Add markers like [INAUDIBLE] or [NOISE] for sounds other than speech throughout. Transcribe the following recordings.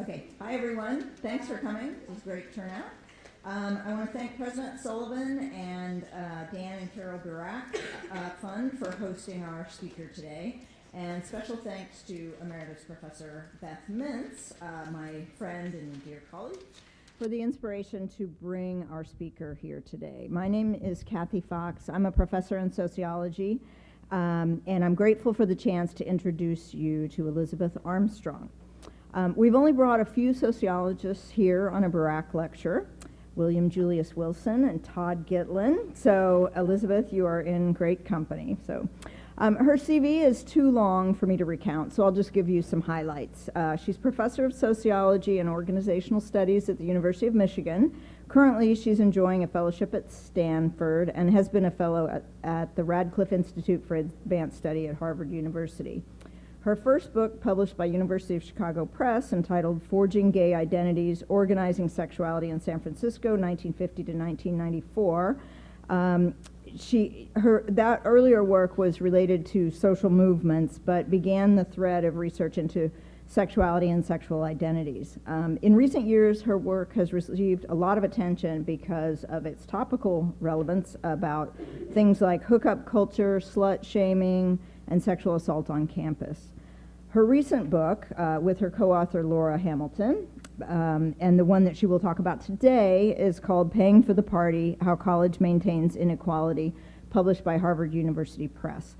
Okay, hi everyone. Thanks for coming. It was a great turnout. Um, I want to thank President Sullivan and uh, Dan and Carole Burack uh, Fund for hosting our speaker today. And special thanks to Emeritus Professor Beth Mintz, uh, my friend and dear colleague, for the inspiration to bring our speaker here today. My name is Kathy Fox. I'm a professor in sociology, um, and I'm grateful for the chance to introduce you to Elizabeth Armstrong. Um, we've only brought a few sociologists here on a Burack lecture, William Julius Wilson and Todd Gitlin. So Elizabeth, you are in great company. So um, her CV is too long for me to recount, so I'll just give you some highlights. Uh, she's professor of sociology and organizational studies at the University of Michigan. Currently, she's enjoying a fellowship at Stanford and has been a fellow at, at the Radcliffe Institute for Advanced Study at Harvard University. Her first book, published by University of Chicago Press, entitled Forging Gay Identities, Organizing Sexuality in San Francisco, 1950 to 1994, um, she, her, that earlier work was related to social movements, but began the thread of research into sexuality and sexual identities. Um, in recent years, her work has received a lot of attention because of its topical relevance about things like hookup culture, slut shaming, and sexual assault on campus. Her recent book, uh, with her co-author Laura Hamilton, um, and the one that she will talk about today is called Paying for the Party, How College Maintains Inequality, published by Harvard University Press.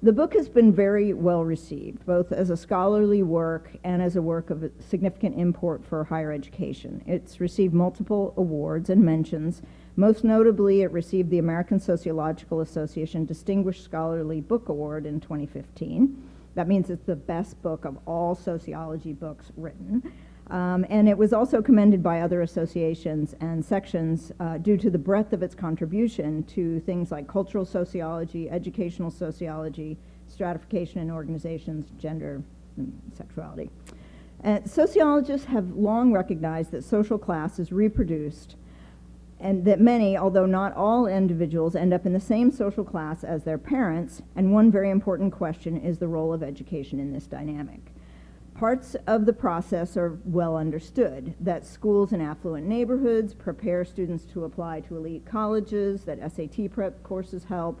The book has been very well received, both as a scholarly work and as a work of significant import for higher education. It's received multiple awards and mentions. Most notably, it received the American Sociological Association Distinguished Scholarly Book Award in 2015. That means it's the best book of all sociology books written. Um, and it was also commended by other associations and sections uh, due to the breadth of its contribution to things like cultural sociology, educational sociology, stratification in organizations, gender, and sexuality. Uh, sociologists have long recognized that social class is reproduced and that many, although not all individuals, end up in the same social class as their parents, and one very important question is the role of education in this dynamic. Parts of the process are well understood, that schools in affluent neighborhoods prepare students to apply to elite colleges, that SAT prep courses help,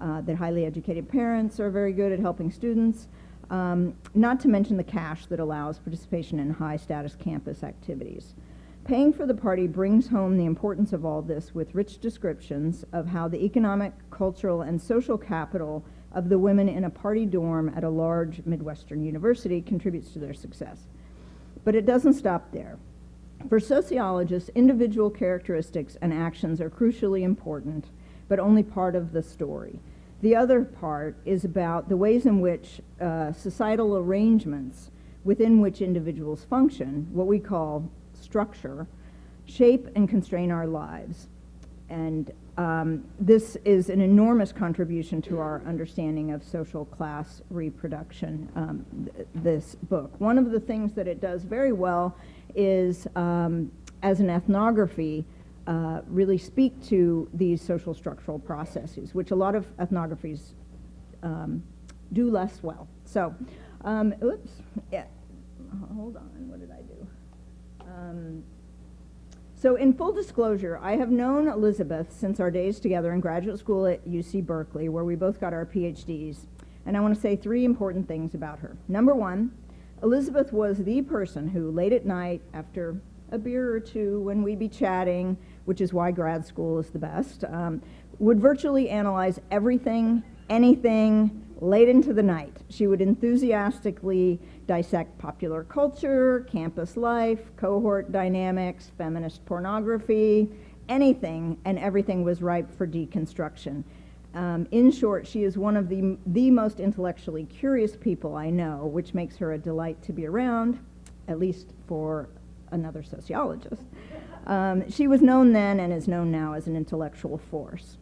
uh, that highly educated parents are very good at helping students, um, not to mention the cash that allows participation in high status campus activities. Paying for the party brings home the importance of all this with rich descriptions of how the economic, cultural, and social capital of the women in a party dorm at a large Midwestern university contributes to their success. But it doesn't stop there. For sociologists, individual characteristics and actions are crucially important, but only part of the story. The other part is about the ways in which uh, societal arrangements within which individuals function, what we call structure, shape and constrain our lives. And um, this is an enormous contribution to our understanding of social class reproduction, um, th this book. One of the things that it does very well is, um, as an ethnography, uh, really speak to these social structural processes, which a lot of ethnographies um, do less well. So, um, oops, yeah, hold on, what did I do? Um, so in full disclosure, I have known Elizabeth since our days together in graduate school at UC Berkeley, where we both got our PhDs. And I want to say three important things about her. Number one, Elizabeth was the person who, late at night, after a beer or two, when we'd be chatting, which is why grad school is the best, um, would virtually analyze everything, anything, late into the night. She would enthusiastically dissect popular culture, campus life, cohort dynamics, feminist pornography, anything and everything was ripe for deconstruction. Um, in short, she is one of the, the most intellectually curious people I know, which makes her a delight to be around, at least for another sociologist. Um, she was known then and is known now as an intellectual force.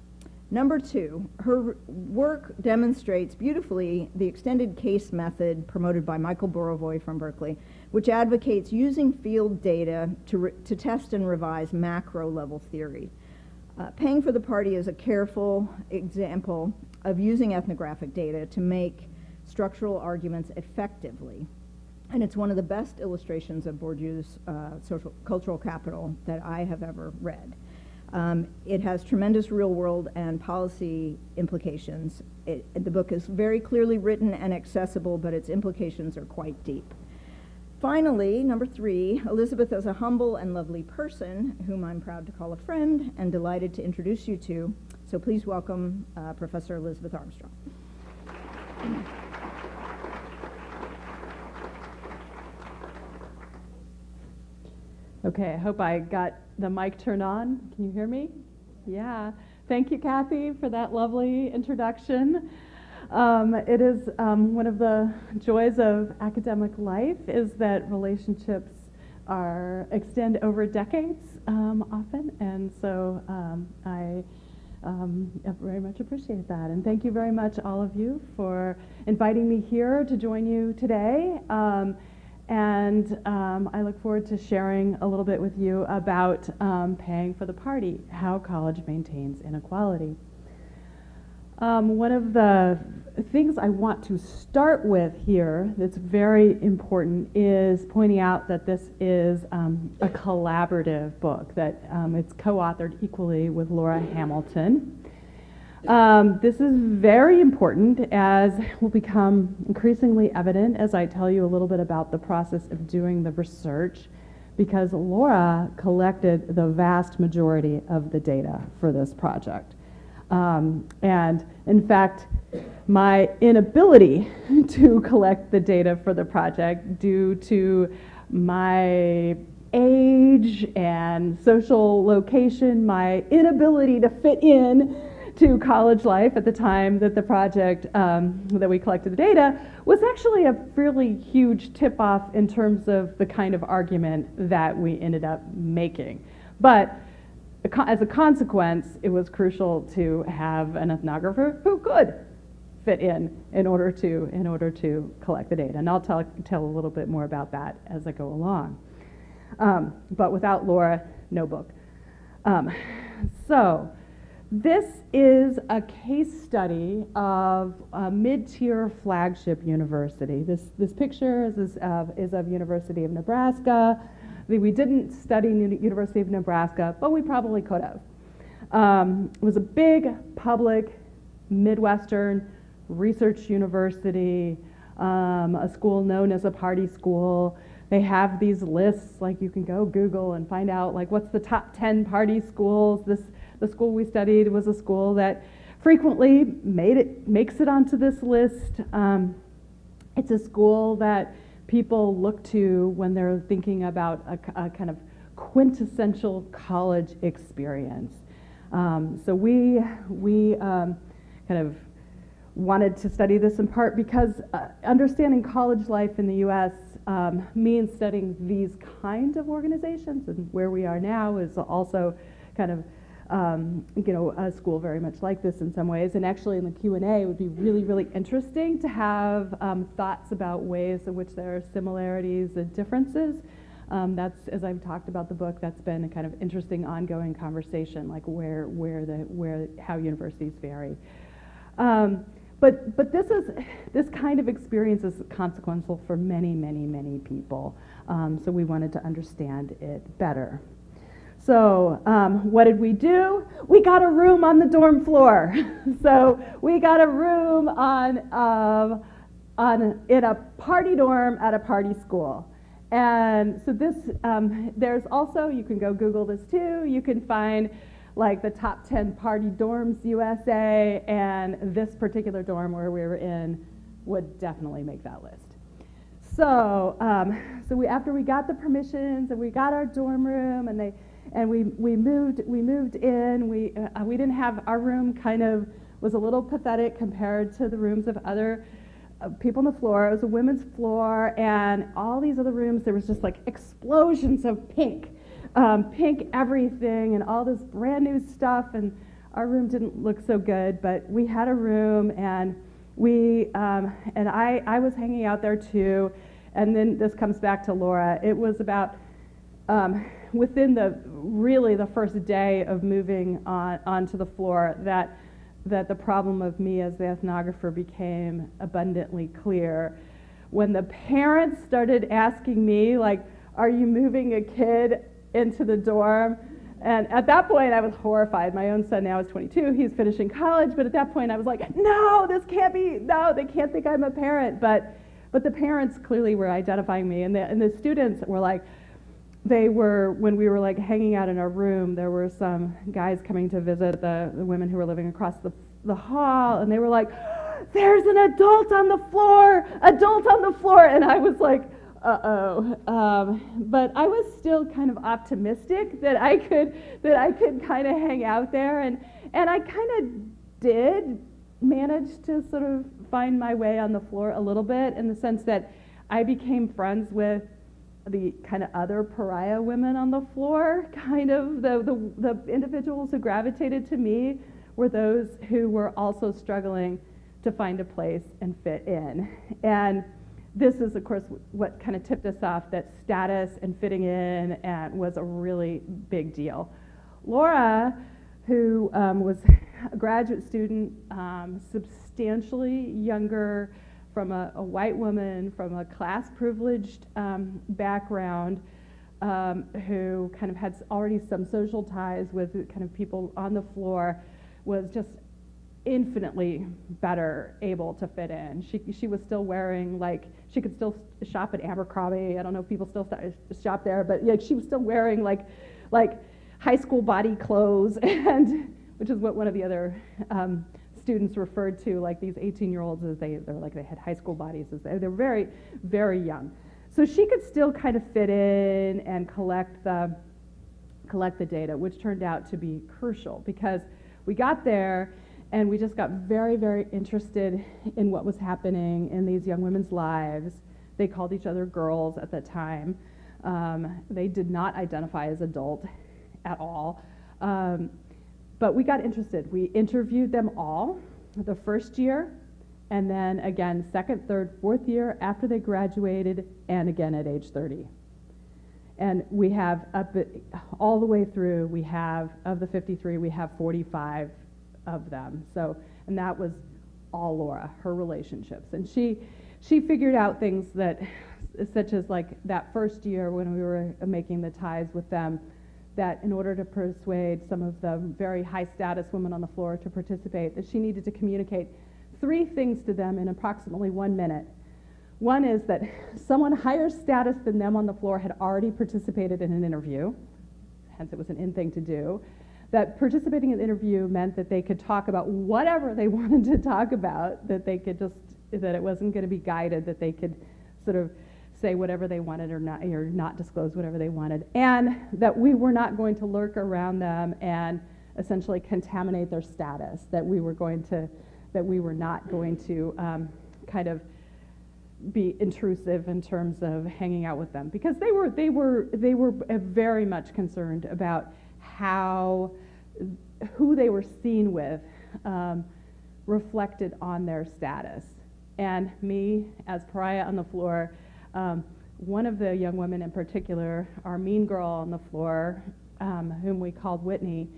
Number two, her work demonstrates beautifully the extended case method promoted by Michael Burawoy from Berkeley, which advocates using field data to, to test and revise macro level theory. Uh, paying for the party is a careful example of using ethnographic data to make structural arguments effectively. and it's one of the best illustrations of Bourdieu's uh, social, cultural capital that I have ever read. Um, it has tremendous real world and policy implications. It, the book is very clearly written and accessible, but its implications are quite deep. Finally, number three, Elizabeth is a humble and lovely person whom I'm proud to call a friend and delighted to introduce you to. So please welcome uh, Professor Elizabeth Armstrong. Okay, I hope I got the mic turned on. Can you hear me? Yeah. Thank you, Kathy, for that lovely introduction. Um, it is um, one of the joys of academic life is that relationships are extend over decades um, often, and so um, I um, very much appreciate that. And thank you very much, all of you, for inviting me here to join you today. And um, I look forward to sharing a little bit with you about um, paying for the party, how college maintains inequality. Um, one of the things I want to start with here that's very important is pointing out that this is um, a collaborative book, that um, it's co-authored equally with Laura Hamilton. Um, this is very important as will become increasingly evident as I tell you a little bit about the process of doing the research because Laura collected the vast majority of the data for this project. Um, and in fact, my inability [LAUGHS] to collect the data for the project due to my age and social location, my inability to fit in to college life at the time that the project, um, that we collected the data, was actually a fairly huge tip off in terms of the kind of argument that we ended up making. But as a consequence, it was crucial to have an ethnographer who could fit in in order to in order to collect the data. And I'll tell tell a little bit more about that as I go along. Um, but without Laura, no book. Um, so this is a case study of a mid-tier flagship university. This, this picture is, is, of, is of University of Nebraska. We didn't study University of Nebraska, but we probably could have. Um, it was a big public Midwestern research university, um, a school known as a party school. They have these lists, like you can go Google and find out like what's the top 10 party schools. This the school we studied was a school that frequently made it, makes it onto this list. Um, it's a school that people look to when they're thinking about a, a kind of quintessential college experience. Um, so we, we um, kind of wanted to study this in part because uh, understanding college life in the US um, means studying these kind of organizations and where we are now is also kind of um, you know, a school very much like this in some ways. And actually in the Q&A, it would be really, really interesting to have um, thoughts about ways in which there are similarities and differences. Um, that's, as I've talked about the book, that's been a kind of interesting ongoing conversation, like where, where the, where, how universities vary. Um, but, but this is, this kind of experience is consequential for many, many, many people. Um, so we wanted to understand it better. So um, what did we do? We got a room on the dorm floor. [LAUGHS] so we got a room on, uh, on, in a party dorm at a party school. And so this, um, there's also, you can go Google this too, you can find like the top 10 party dorms USA, and this particular dorm where we were in would definitely make that list. So, um, so we, after we got the permissions and we got our dorm room and they, and we, we moved we moved in. We uh, we didn't have our room kind of was a little pathetic compared to the rooms of other uh, people on the floor. It was a women's floor and all these other rooms there was just like explosions of pink um, pink everything and all this brand new stuff. And our room didn't look so good but we had a room and we um, and I, I was hanging out there too. And then this comes back to laura. It was about um, within the really the first day of moving on onto the floor that that the problem of me as the ethnographer became abundantly clear. when the parents started asking me, like, are you moving a kid into the dorm? And at that point, I was horrified. My own son now is 22. He's finishing college. But at that point, I was like, no, this can't be, no, they can't think I'm a parent. But, but the parents clearly were identifying me. And the, and the students were like, they were, when we were like hanging out in our room, there were some guys coming to visit the, the women who were living across the, the hall. And they were like, [GASPS] there's an adult on the floor, adult on the floor. And I was like, uh-oh. Um, but I was still kind of optimistic that I could that I could kind of hang out there, and and I kind of did manage to sort of find my way on the floor a little bit in the sense that I became friends with the kind of other pariah women on the floor. [LAUGHS] Kind of the the, the individuals who gravitated to me were those who were also struggling to find a place and fit in, and this is, of course, what kind of tipped us off that status and fitting in and was a really big deal. Laura, who um, was [LAUGHS] a graduate student, um, substantially younger, from a, a, white woman, from a class privileged um, background, um, who kind of had already some social ties with kind of people on the floor, was just infinitely better able to fit in. She, she was still wearing like she could still shop at Abercrombie. I don't know if people still shop there, but like she was still wearing like like high school body clothes [LAUGHS] and which is what one of the other um, students referred to like these 18 year olds as they they're like they had high school bodies as they, they're very very young. So she could still kind of fit in and collect the collect the data, which turned out to be crucial because we got there and we just got very, very interested in what was happening in these young women's lives. They called each other girls at the time. Um, they did not identify as adult at all. Um, but we got interested. We interviewed them all the first year, and then again, second, third, fourth year after they graduated, and again at age 30. And we have up all the way through, we have, of the 53, we have 45 of them. So, and that was all Laura, her relationships. And she, she figured out things that, such as like that first year when we were making the ties with them, that in order to persuade some of the very high status women on the floor to participate, that she needed to communicate three things to them in approximately one minute. One is that [LAUGHS] someone higher status than them on the floor had already participated in an interview, hence it was an in thing to do that participating in the interview meant that they could talk about whatever they [LAUGHS] wanted to talk about, that they could just, that it wasn't going to be guided, that they could sort of say whatever they wanted or not, or not disclose whatever they wanted, and that we were not going to lurk around them and essentially contaminate their status, that we were going to, that we were not going to um, kind of be intrusive in terms of hanging out with them because they were they were they were very much concerned about how who they were seen with um, reflected on their status. And me, as pariah on the floor, um, one of the young women in particular, our mean girl on the floor, um, whom we called Whitney,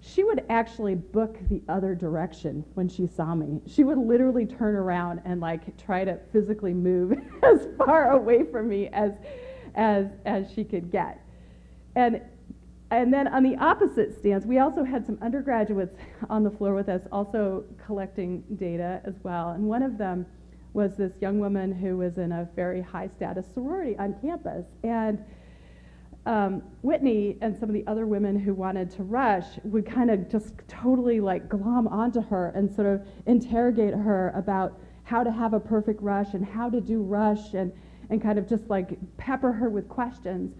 she would actually book the other direction when she saw me. She would literally turn around and like try to physically move [LAUGHS] as far away from me as as as she could get. And and then on the opposite stance, we also had some undergraduates on the floor with us, also collecting data as well. And one of them was this young woman who was in a very high status sorority on campus. And um, Whitney and some of the other women who wanted to rush would kind of just totally like glom onto her and sort of interrogate her about how to have a perfect rush and how to do rush and, and kind of just like pepper her with questions.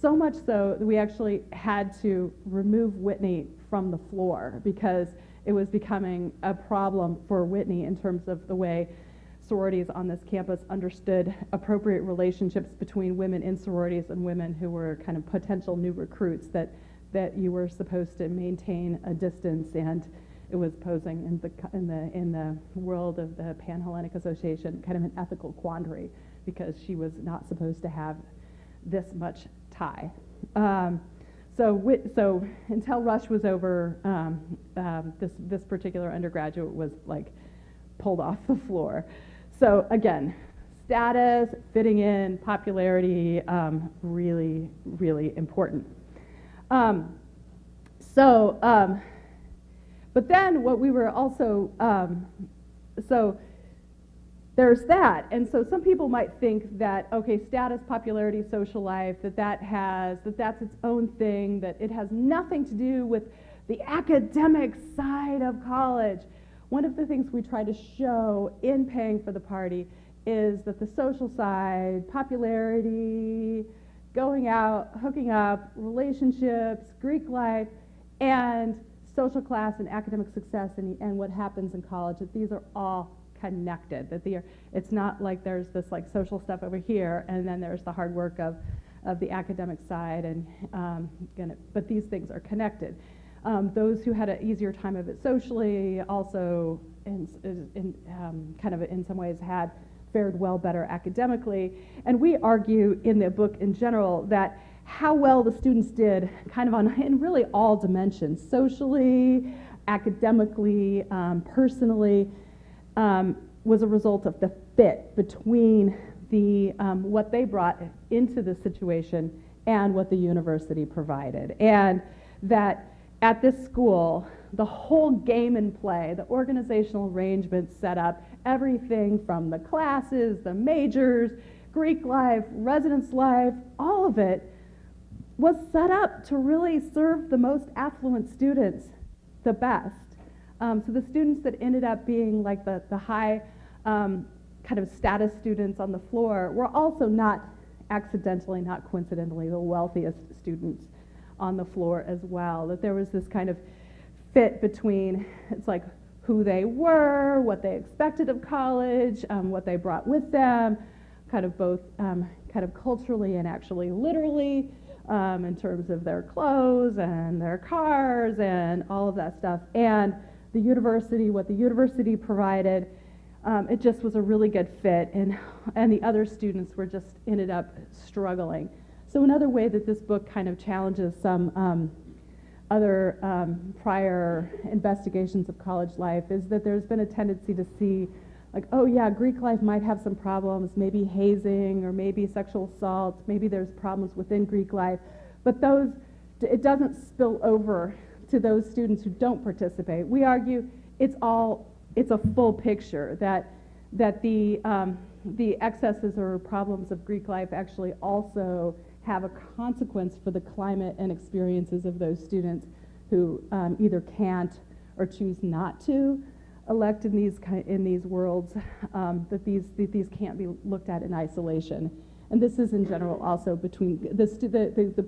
So much so that we actually had to remove Whitney from the floor because it was becoming a problem for Whitney in terms of the way sororities on this campus understood appropriate relationships between women in sororities and women who were kind of potential new recruits that that you were supposed to maintain a distance and it was posing in the in the in the world of the Panhellenic Association kind of an ethical quandary because she was not supposed to have this much tie. Um, so, so until Rush was over, um, um, this, this particular undergraduate was like pulled off the floor. So again, status, fitting in, popularity, um, really, really important. Um, so, um, but then what we were also, um, so there's that. And so some people might think that, okay, status, popularity, social life, that that has, that that's its own thing, that it has nothing to do with the academic side of college. One of the things we try to show in paying for the party is that the social side, popularity, going out, hooking up, relationships, Greek life, and social class and academic success and, and what happens in college, that these are all connected. That they are, it's not like there's this like social stuff over here and then there's the hard work of, of the academic side and um, gonna, but these things are connected. Um, those who had an easier time of it socially also in, in um, kind of in some ways had fared well better academically. And we argue in the book in general that how well the students did kind of on [LAUGHS] in really all dimensions, socially, academically, um, personally, um, was a result of the fit between the, um, what they brought into the situation and what the university provided. And that at this school, the whole game and play, the organizational arrangements set up, everything from the classes, the majors, Greek life, residence life, all of it was set up to really serve the most affluent students the best. Um, so the students that ended up being like the, the high um, kind of status students on the floor were also not accidentally, not coincidentally, the wealthiest students on the floor as well. That there was this kind of fit between, it's like who they were, what they expected of college, um, what they brought with them, kind of both um, kind of culturally and actually literally um, in terms of their clothes and their cars and all of that stuff. And the university, what the university provided, um, it just was a really good fit. And, and the other students were just ended up struggling. So another way that this book kind of challenges some um, other um, prior investigations of college life is that there's been a tendency to see like, oh yeah, Greek life might have some problems, maybe hazing or maybe sexual assault, maybe there's problems within Greek life, but those, it doesn't spill over to those students who don't participate. We argue it's all, it's a full picture that, that the, um, the excesses or problems of Greek life actually also have a consequence for the climate and experiences of those students who um, either can't or choose not to elect in these, in these worlds, um, that, these, that these can't be looked at in isolation. And this is in general also between the, the, the,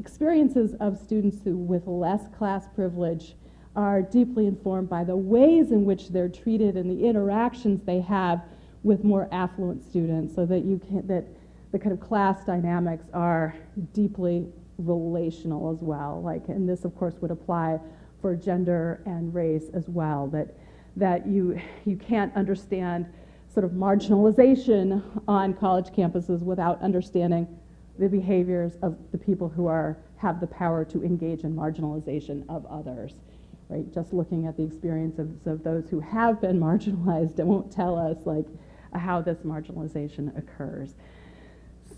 experiences of students who with less class privilege are deeply informed by the ways in which they're treated and the interactions they have with more affluent students so that you can that the kind of class dynamics are deeply relational as well like and this of course would apply for gender and race as well that that you, you can't understand sort of marginalization on college campuses without understanding the behaviors of the people who are, have the power to engage in marginalization of others. Right? Just looking at the experiences of those who have been [LAUGHS] marginalized and won't tell us like how this marginalization occurs.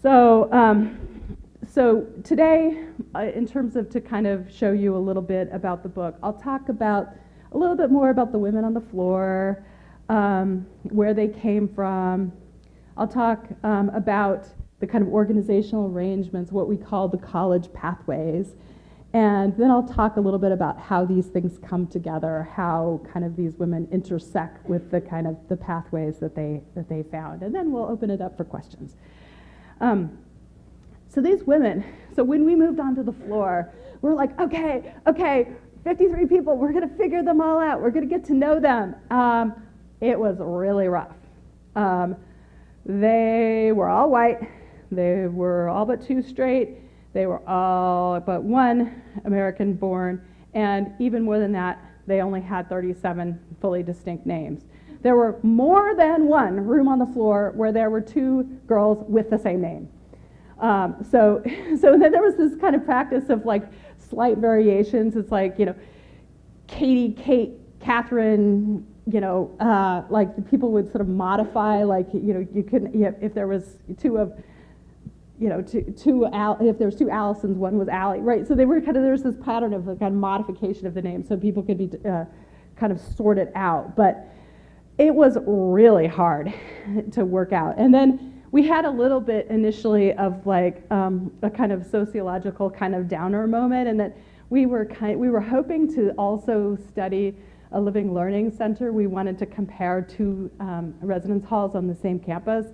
So, um, so today, uh, in terms of to kind of show you a little bit about the book, I'll talk about a little bit more about the women on the floor, um, where they came from. I'll talk um, about the kind of organizational arrangements, what we call the college pathways. And then I'll talk a little bit about how these things come together, how kind of these women intersect with the kind of the pathways that they, that they found. And then we'll open it up for questions. Um, so these women, so when we moved onto the floor, we're like, okay, okay, 53 people, we're going to figure them all out. We're going to get to know them. Um, it was really rough. Um, they were all white. They were all but two straight. They were all but one American born. And even more than that, they only had 37 fully distinct names. There were more than one room on the floor where there were two girls with the same name. Um, so, [LAUGHS] so then there was this kind of practice of like slight variations. It's like, you know, Katie, Kate, Catherine, you know, uh, like the people would sort of modify, like, you know, you couldn't, if if there was two of, you know, two, two Al, if there's two Allisons, one was Allie, right? So they were kind of, there's this pattern of kind of modification of the name so people could be uh, kind of sorted out. But it was really hard [LAUGHS] to work out. And then we had a little bit initially of like um, a kind of sociological kind of downer moment, and that we were kind, we were hoping to also study a living learning center. We wanted to compare two um, residence halls on the same campus,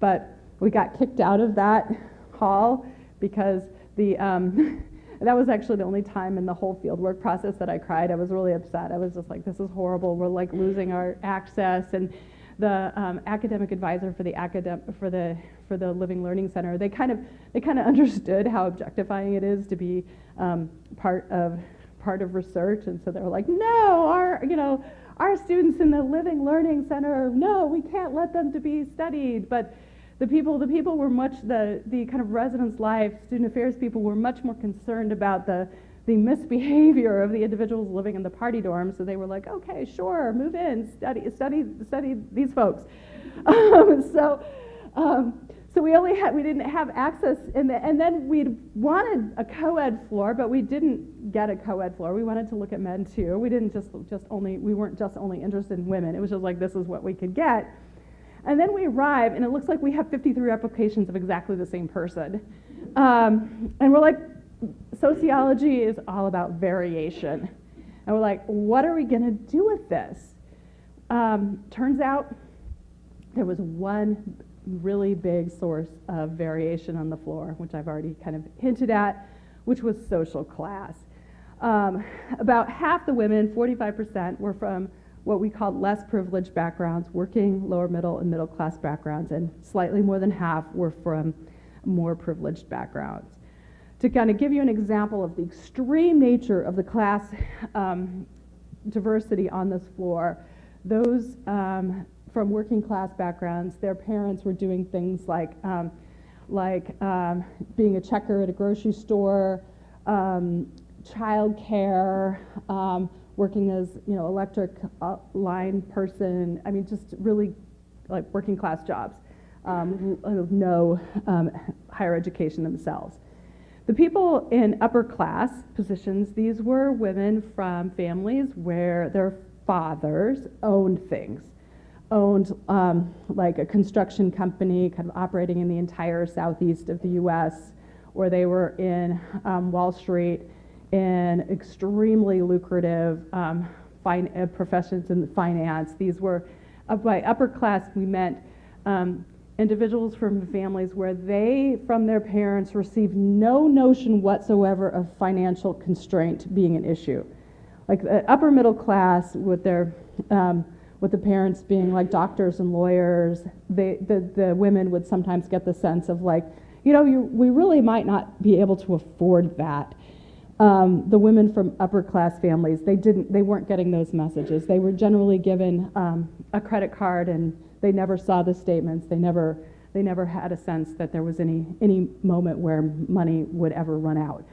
but we got kicked out of that hall because the um, [LAUGHS] that was actually the only time in the whole fieldwork process that I cried. I was really upset. I was just like, this is horrible. We're like losing our access and the um, academic advisor for the academic for the for the Living Learning Center, they kind of they kind of [LAUGHS] understood how objectifying it is to be um, part of part of research, and so they were like, no, our you know our students in the Living Learning Center, no, we can't let them to be studied, but the people the people were much the the kind of residence life student affairs people were much more concerned about the the misbehavior of the individuals living in the party dorms. So they were like, okay, sure, move in, study, study, study these folks. [LAUGHS] Um, so, um, so we only had, we didn't have access, the, and then we wanted a co-ed floor, but we didn't get a co-ed floor. We wanted to look at men too. We didn't just, just only, we weren't just only interested in women. It was just like, this is what we could get. And then we arrive, and it looks like we have 53 applications of exactly the same person. Um, and we're like, sociology is all about variation. And we're like, what are we going to do with this? Um, turns out there was one really big source of variation on the floor, which I've already kind of hinted at, which was social class. Um, about half the women, 45%, were from what we called less privileged backgrounds, working, lower middle, and middle class backgrounds, and slightly more than half were from more privileged backgrounds. To kind of give you an example of the extreme nature of the class um, diversity on this floor, those um, from working class backgrounds, their parents were doing things like, um, like um, being a checker at a grocery store, um, child care, um, working as you know electric uh, line person. I mean, just really like working class jobs, no higher education themselves. The people in upper class positions, these were women from families where their fathers owned things, owned um, like a construction company kind of operating in the entire southeast of the US, or they were in um, Wall Street in extremely lucrative um, uh, professions in finance. These were, uh, by upper class, we meant um, individuals from families where they, from their parents, received no notion whatsoever of financial constraint being an issue. Like the upper middle class with their, um, with the parents being like doctors and lawyers, they, the, the women would sometimes get the sense of like, you know, you, we really might not be able to afford that. Um, the women from upper class families, they didn't, they weren't getting those messages. They were generally given um, a credit card and they never saw the statements. They never, they never had a sense that there was any, any moment where money would ever run out.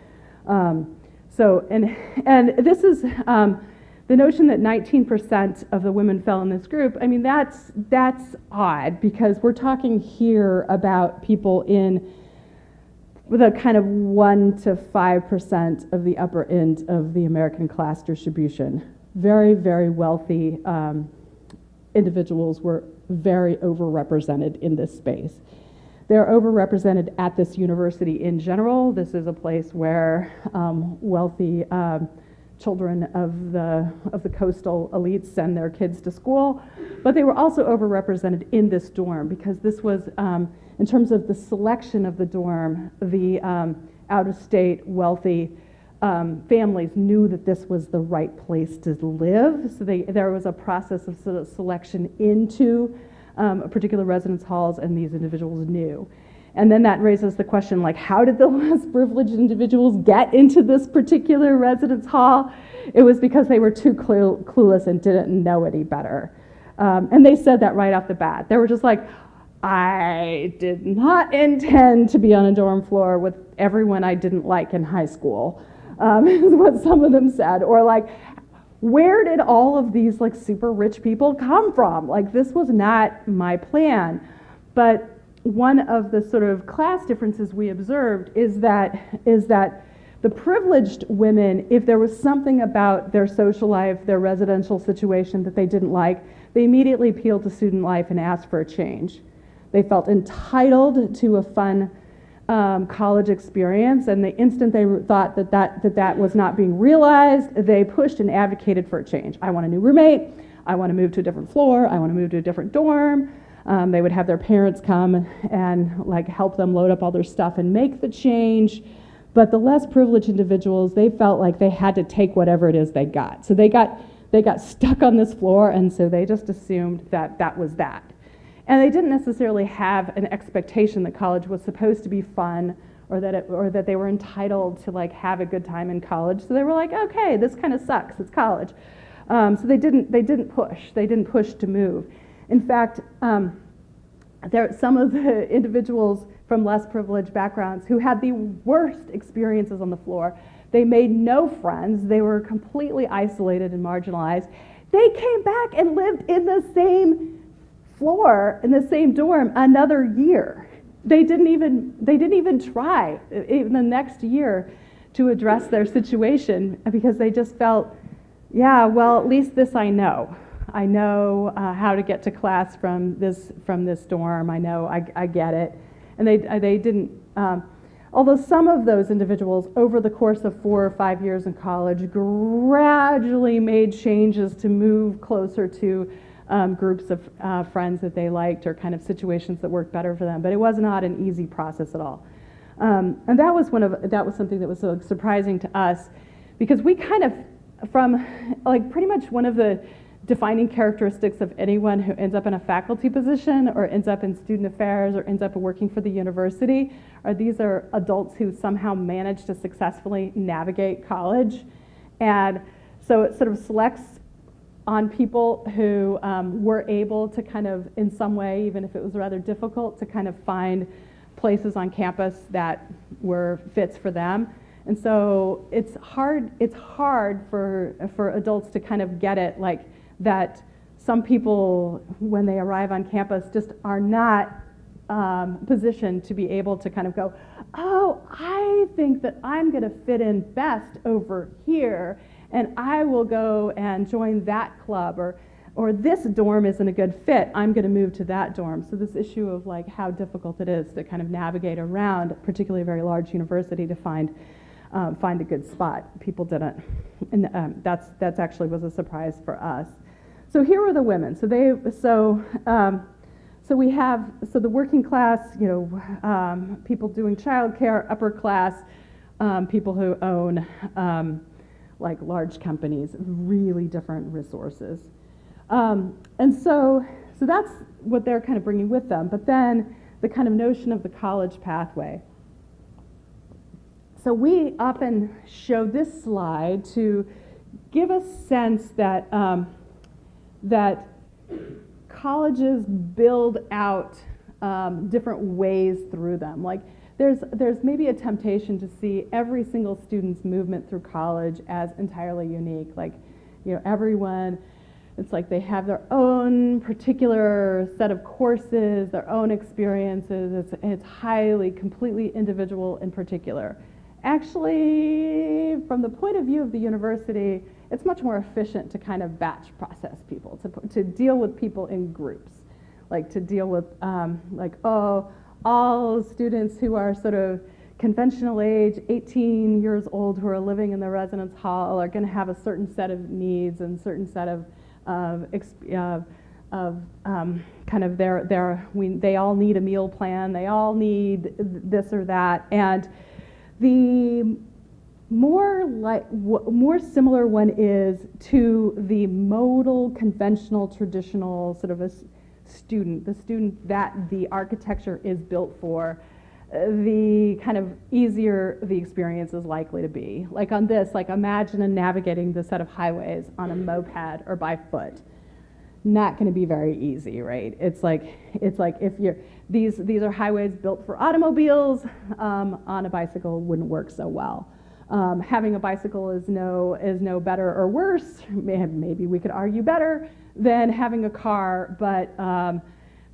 Um, so, and, and this is um, the notion that 19% of the women fell in this group. I mean, that's, that's odd because we're talking here about people in the kind of 1 to 5% of the upper end of the American class distribution. Very, very wealthy um, individuals were very overrepresented in this space. They're overrepresented at this university in general. This is a place where um, wealthy um, children of the, of the coastal elites send their kids to school, but they were also overrepresented in this dorm because this was, um, in terms of the selection of the dorm, the um, out-of-state wealthy um, families knew that this was the right place to live. So they, there was a process of, sort of selection into um, particular residence halls, and these individuals knew. And then that raises the question, like, how did the [LAUGHS] less privileged individuals get into this particular residence hall? It was because they were too clue clueless and didn't know any better. Um, and they said that right off the bat. They were just like, I did not intend to be on a dorm floor with everyone I didn't like in high school um, [LAUGHS] is what some of them said. Or like, where did all of these like super rich people come from? Like this was not my plan. But one of the sort of class differences we observed is that is that the privileged women, if there was something about their social life, their residential situation that they didn't like, they immediately appealed to student life and asked for a change. They felt entitled to a fun um, college experience, and the instant they thought that that, that that was not being realized, they pushed and advocated for a change. I want a new roommate. I want to move to a different floor. I want to move to a different dorm. Um, they would have their parents come and like help them load up all their stuff and make the change. But the less privileged individuals, they felt like they had to take whatever it is they got. So they got they got stuck on this floor, and so they just assumed that that was that. And they didn't necessarily have an expectation that college was supposed to be fun or that it, or that they were entitled to like have a good time in college. So they were like, okay, this kind of sucks. It's college. Um, so they didn't they didn't push. They didn't push to move. In fact, um, there some of the [LAUGHS] individuals from less privileged backgrounds who had the worst experiences on the floor. They made no friends. They were completely isolated and marginalized. They came back and lived in the same floor in the same dorm another year. They didn't even they didn't even try in the next year to address their situation because they just felt, yeah, well, at least this I know. I know uh, how to get to class from this from this dorm. I know I, I get it, and they they didn't. Um, although some of those individuals, over the course of four or five years in college, gradually made changes to move closer to um, groups of uh, friends that they liked or kind of situations that worked better for them. But it was not an easy process at all. Um, and that was one of that was something that was so surprising to us because we kind of from like pretty much one of the defining characteristics of anyone who ends up in a faculty position or ends up in student affairs or ends up working for the university are these are adults who somehow manage to successfully navigate college and so it sort of selects on people who um, were able to kind of in some way even if it was rather difficult to kind of find places on campus that were fits for them. And so it's hard it's hard for for adults to kind of get it like that some people, when they arrive on campus, just are not um, positioned to be able to kind of go, oh, I think that I'm going to fit in best over here, and I will go and join that club, or, or this dorm isn't a good fit, I'm going to move to that dorm. So, this issue of like how difficult it is to kind of navigate around, particularly a very large university, to find. Um, find a good spot. People didn't, and um, that's that's actually was a surprise for us. So here are the women. So they so um, so we have so the working class, you know, um, people doing childcare, upper class, um, people who own um, like large companies, really different resources, um, and so so that's what they're kind of bringing with them. But then the kind of notion of the college pathway. So we often show this slide to give a sense that um, that colleges build out um, different ways through them. Like there's, there's maybe a temptation to see every single student's movement through college as entirely unique. Like, you know, everyone, it's like they have their own particular set of courses, their own experiences. It's, it's highly, completely individual in particular. Actually, from the point of view of the university, it's much more efficient to kind of batch process people, to, to deal with people in groups, like to deal with, um, like, oh, all students who are sort of conventional age, 18 years old, who are living in the residence hall are going to have a certain set of needs and certain set of, of, of um, kind of their, their we, they all need a meal plan, they all need this or that. And the more like more similar one is to the modal conventional traditional sort of a student the student that the architecture is built for uh, the kind of easier the experience is likely to be. Like on this like imagine navigating the set of highways on a moped or by foot. Not going to be very easy right? It's like it's like if you're these these are highways built for automobiles um, on a bicycle wouldn't work so well. Um, having a bicycle is no is no better or worse. Maybe we could argue better than having a car, but um,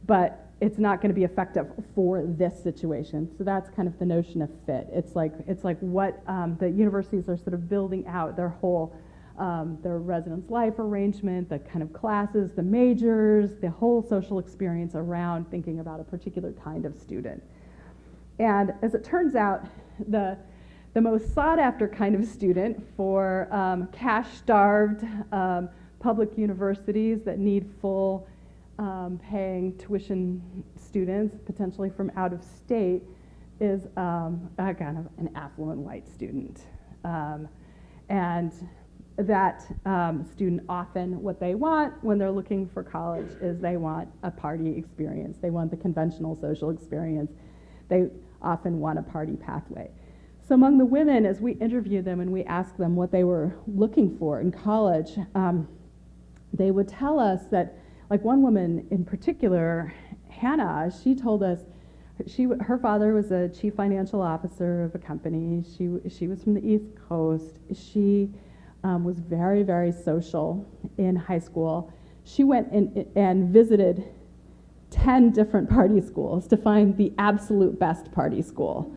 but it's not going to be effective for this situation. So that's kind of the notion of fit. It's like it's like what um, the universities are sort of building out their whole um, their residence life arrangement, the kind of classes, the majors, the whole social experience around thinking about a particular kind of student. And as it turns out, the the most sought after kind of student for um, cash starved um, public universities that need full um, paying tuition students, potentially from out of state, is um, a kind of an affluent white student. Um, and that um, student often, what they want when they're looking for college is they want a party experience. They want the conventional social experience. They often want a party pathway. So among the women, as we interviewed them and we asked them what they were looking for in college, um, they would tell us that, like one woman in particular, Hannah, she told us she her father was a chief financial officer of a company. She she was from the East Coast. She um, was very very social in high school. She went in, and visited ten different party schools to find the absolute best party school.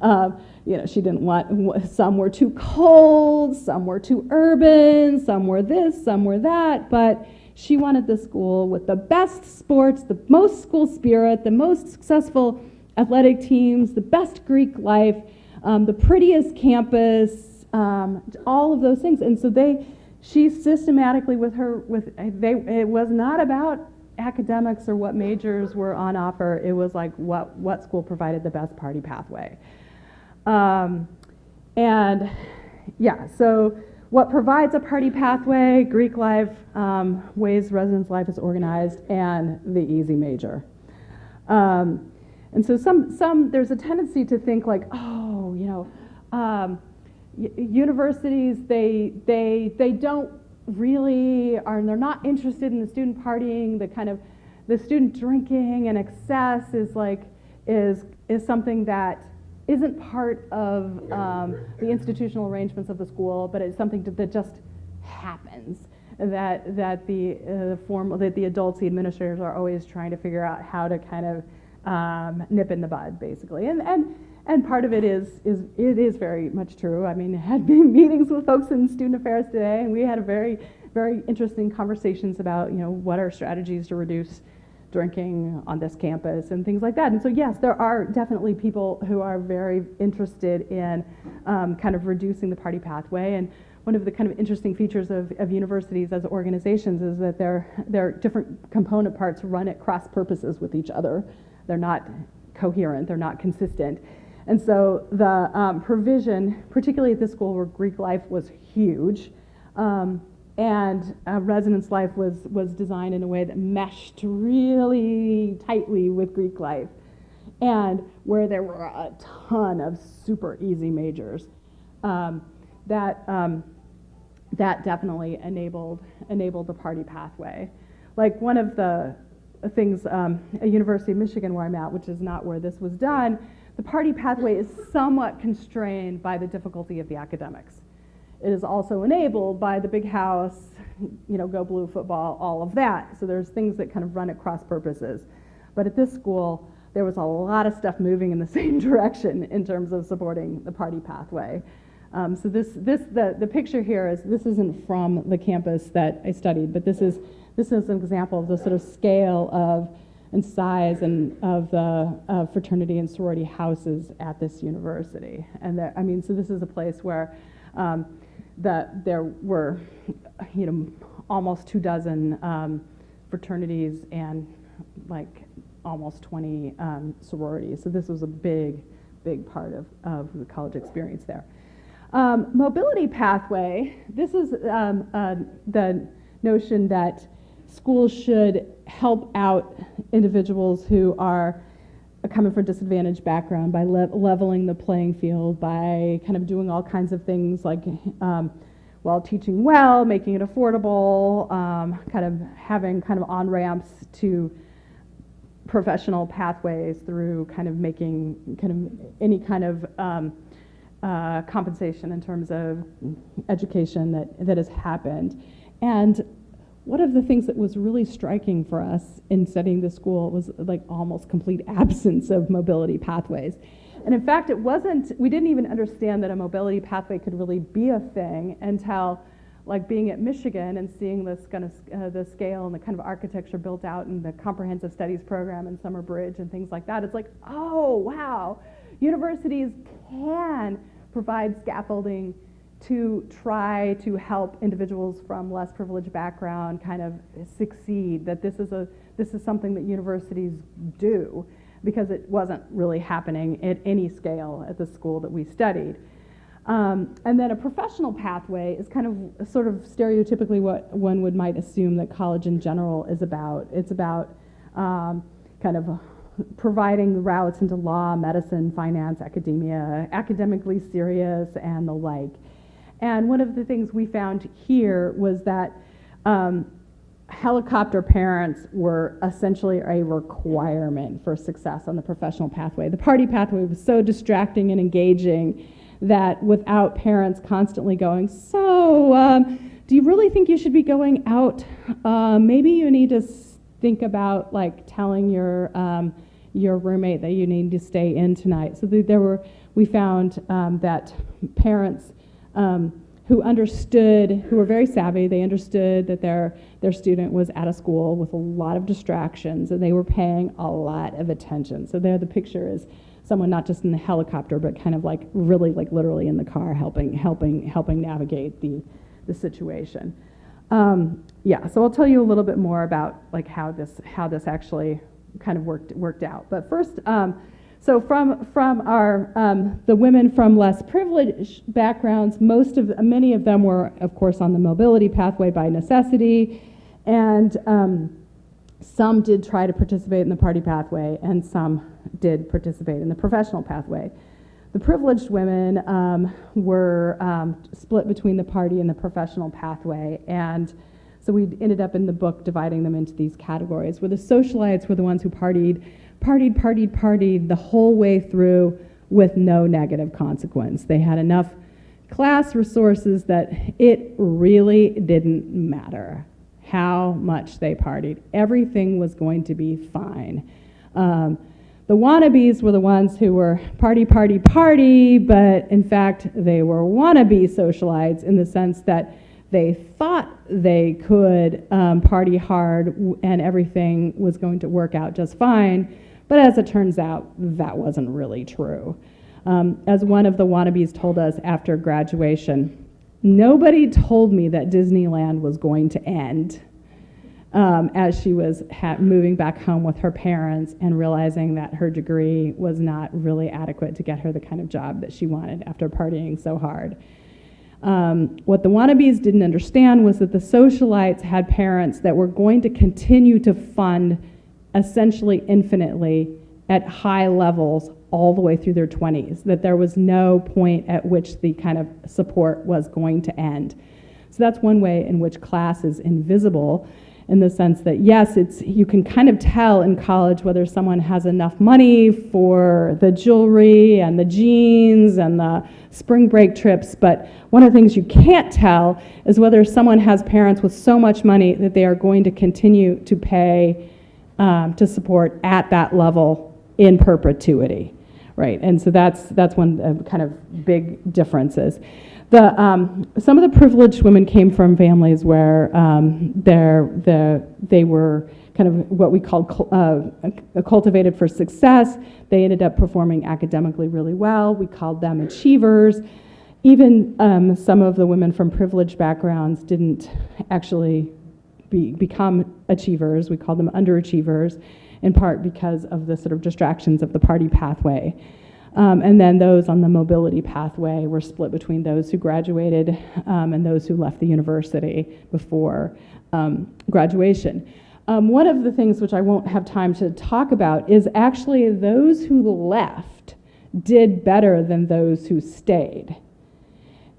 Um, you know, she didn't want, some were too cold, some were too urban, some were this, some were that, but she wanted the school with the best sports, the most school spirit, the most successful athletic teams, the best Greek life, um, the prettiest campus, um, all of those things. And so they, she systematically with her, with they, it was not about academics or what majors were on offer. It was like what, what school provided the best party pathway. Um, and yeah, so what provides a party pathway, Greek life, um, ways residence life is organized, and the easy major. Um, and so some, some, there's a tendency to think like, oh, you know, um, universities, they, they, they don't really are, they're not interested in the student partying, the kind of, the student drinking and excess is like, is, is something that isn't part of um, the institutional arrangements of the school, but it's something that just happens. That that the uh, form that the adults, the administrators, are always trying to figure out how to kind of um, nip in the bud, basically. And and and part of it is is it is very much true. I mean, I had [LAUGHS] meetings with folks in student affairs today, and we had a very very interesting conversations about you know what are strategies to reduce drinking on this campus and things like that. And so, yes, there are definitely people who are very interested in um, kind of reducing the party pathway. And one of the kind of interesting features of, of universities as organizations is that their, their different component parts run at cross purposes with each other. They're not coherent, they're not consistent. And so the um, provision, particularly at this school where Greek life was huge, um, and uh, residence life was, was designed in a way that meshed really tightly with Greek life, and where there were a ton of super easy majors. Um, that, um, that definitely enabled, enabled the party pathway. Like one of the things, um, at University of Michigan where I'm at, which is not where this was done, the party pathway is somewhat constrained by the difficulty of the academics. It is also enabled by the big house, you know, go blue football, all of that. So there's things that kind of run at cross purposes. But at this school, there was a lot of stuff moving in the [LAUGHS] same direction in terms of supporting the party pathway. Um, so this, this, the, the picture here is, this isn't from the campus that I studied, but this is, this is an example of the sort of scale of and size and of the uh, fraternity and sorority houses at this university. And that, I mean, so this is a place where um, that there were, you know, almost two dozen um, fraternities and like almost 20 um, sororities. So this was a big, big part of, of the college experience there. Um, mobility pathway, this is um, uh, the notion that schools should help out individuals who are coming from disadvantaged background by le leveling the playing field, by kind of doing all kinds of things like um, while teaching well, making it affordable, um, kind of having kind of on ramps to professional pathways through kind of making kind of any kind of um, uh, compensation in terms of education that, that has happened. And one of the things that was really striking for us in studying the school was like almost complete [LAUGHS] absence of mobility pathways. And in fact, it wasn't, we didn't even understand that a mobility pathway could really be a thing until like being at Michigan and seeing this kind of uh, the scale and the kind of architecture built out in the comprehensive studies program and Summer Bridge and things like that. It's like, oh, wow, universities can provide scaffolding to try to help individuals from less privileged background kind of succeed that this is a this is something that universities do because it wasn't really happening at any scale at the school that we studied um, and then a professional pathway is kind of sort of stereotypically what one would might assume that college in general is about it's about um, kind of providing routes into law, medicine, finance, academia, academically serious, and the like. And one of the things we found here was that um, helicopter parents were essentially a requirement for success on the professional pathway. The party pathway was so distracting and engaging that without parents constantly going, so um, do you really think you should be going out? Uh, maybe you need to think about like telling your um, your roommate that you need to stay in tonight. So there were, we found um, that parents um, who understood, who were very savvy, they understood that their, their student was at a school with a lot of distractions and they were paying a lot of attention. So there the picture is someone not just in the helicopter, but kind of like really like literally in the car helping, helping, helping navigate the, the situation. Um, yeah, so I'll tell you a little bit more about like how this, how this actually kind of worked worked out. But first, um, so from from our um, the women from less privileged backgrounds, most of many of them were, of course, on the mobility pathway by necessity, and um, some did try to participate in the party pathway, and some did participate in the professional pathway. The privileged women um, were um, split between the party and the professional pathway, and so we ended up in the book dividing them into these categories, where the socialites were the ones who partied, partied, partied, partied the whole way through with no negative consequence. They had enough class resources that it really didn't matter how much they partied. Everything was going to be fine. Um, the wannabes were the ones who were party, party, party, but in fact, they were wannabe socialites in the sense that they thought they could um, party hard and everything was going to work out just fine. But as it turns out, that wasn't really true. Um, as one of the wannabes told us after graduation, nobody told me that Disneyland was going to end. Um, as she was moving back home with her parents and realizing that her degree was not really adequate to get her the kind of job that she wanted after partying so hard. Um, what the wannabes didn't understand was that the socialites had parents that were going to continue to fund essentially infinitely at high levels all the way through their 20s, that there was no point at which the kind of support was going to end. So that's one way in which class is invisible in the sense that yes, it's you can kind of tell in college whether someone has enough money for the jewelry and the jeans and the spring break trips, but one of the things you can't tell is whether someone has parents with so much money that they are going to continue to pay um, to support at that level in perpetuity, right? And so that's that's one uh, kind of big differences. The, um, some of the privileged women came from families where um, the, they were kind of what we called uh, cultivated for success. They ended up performing academically really well. We called them achievers. Even um, some of the women from privileged backgrounds didn't actually be, become achievers. We call them underachievers, in part because of the sort of distractions of the party pathway. Um, and then those on the mobility pathway were split between those who graduated um, and those who left the university before um, graduation. Um, one of the things which I won't have time to talk about is actually those who left did better than those who stayed.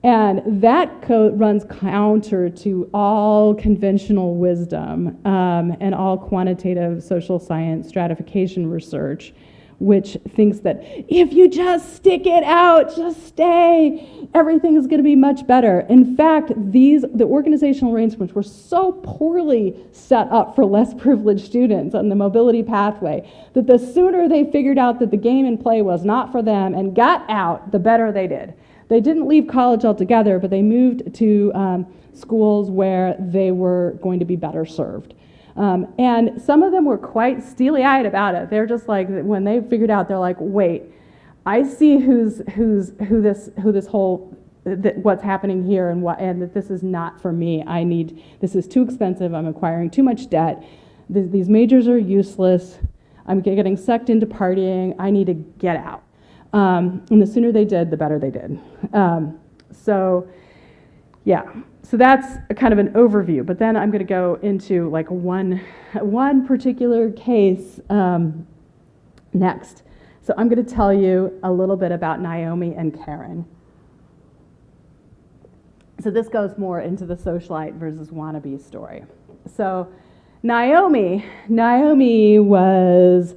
And that code runs counter to all conventional wisdom um, and all quantitative social science stratification research which thinks that if you just stick it out, just stay, everything is going to be much better. In fact, these the organizational arrangements were so poorly set up for less privileged students on the mobility pathway that the sooner they figured out that the game and play was not for them and got out, the better they did. They didn't leave college altogether, but they moved to um, schools where they were going to be better served. Um, and some of them were quite steely eyed about it. They're just like, when they figured out, they're like, wait, I see who's, who's, who this, who this whole, what's happening here and what, and that this is not for me. I need, this is too expensive. I'm acquiring too much debt. Th- these majors are useless. I'm getting sucked into partying. I need to get out. Um, and the sooner they did, the better they did. Um, so, yeah, so that's a kind of an overview. But then I'm going to go into like one, one particular case um, next. So I'm going to tell you a little bit about Naomi and Karen. So this goes more into the socialite versus wannabe story. So Naomi, Naomi was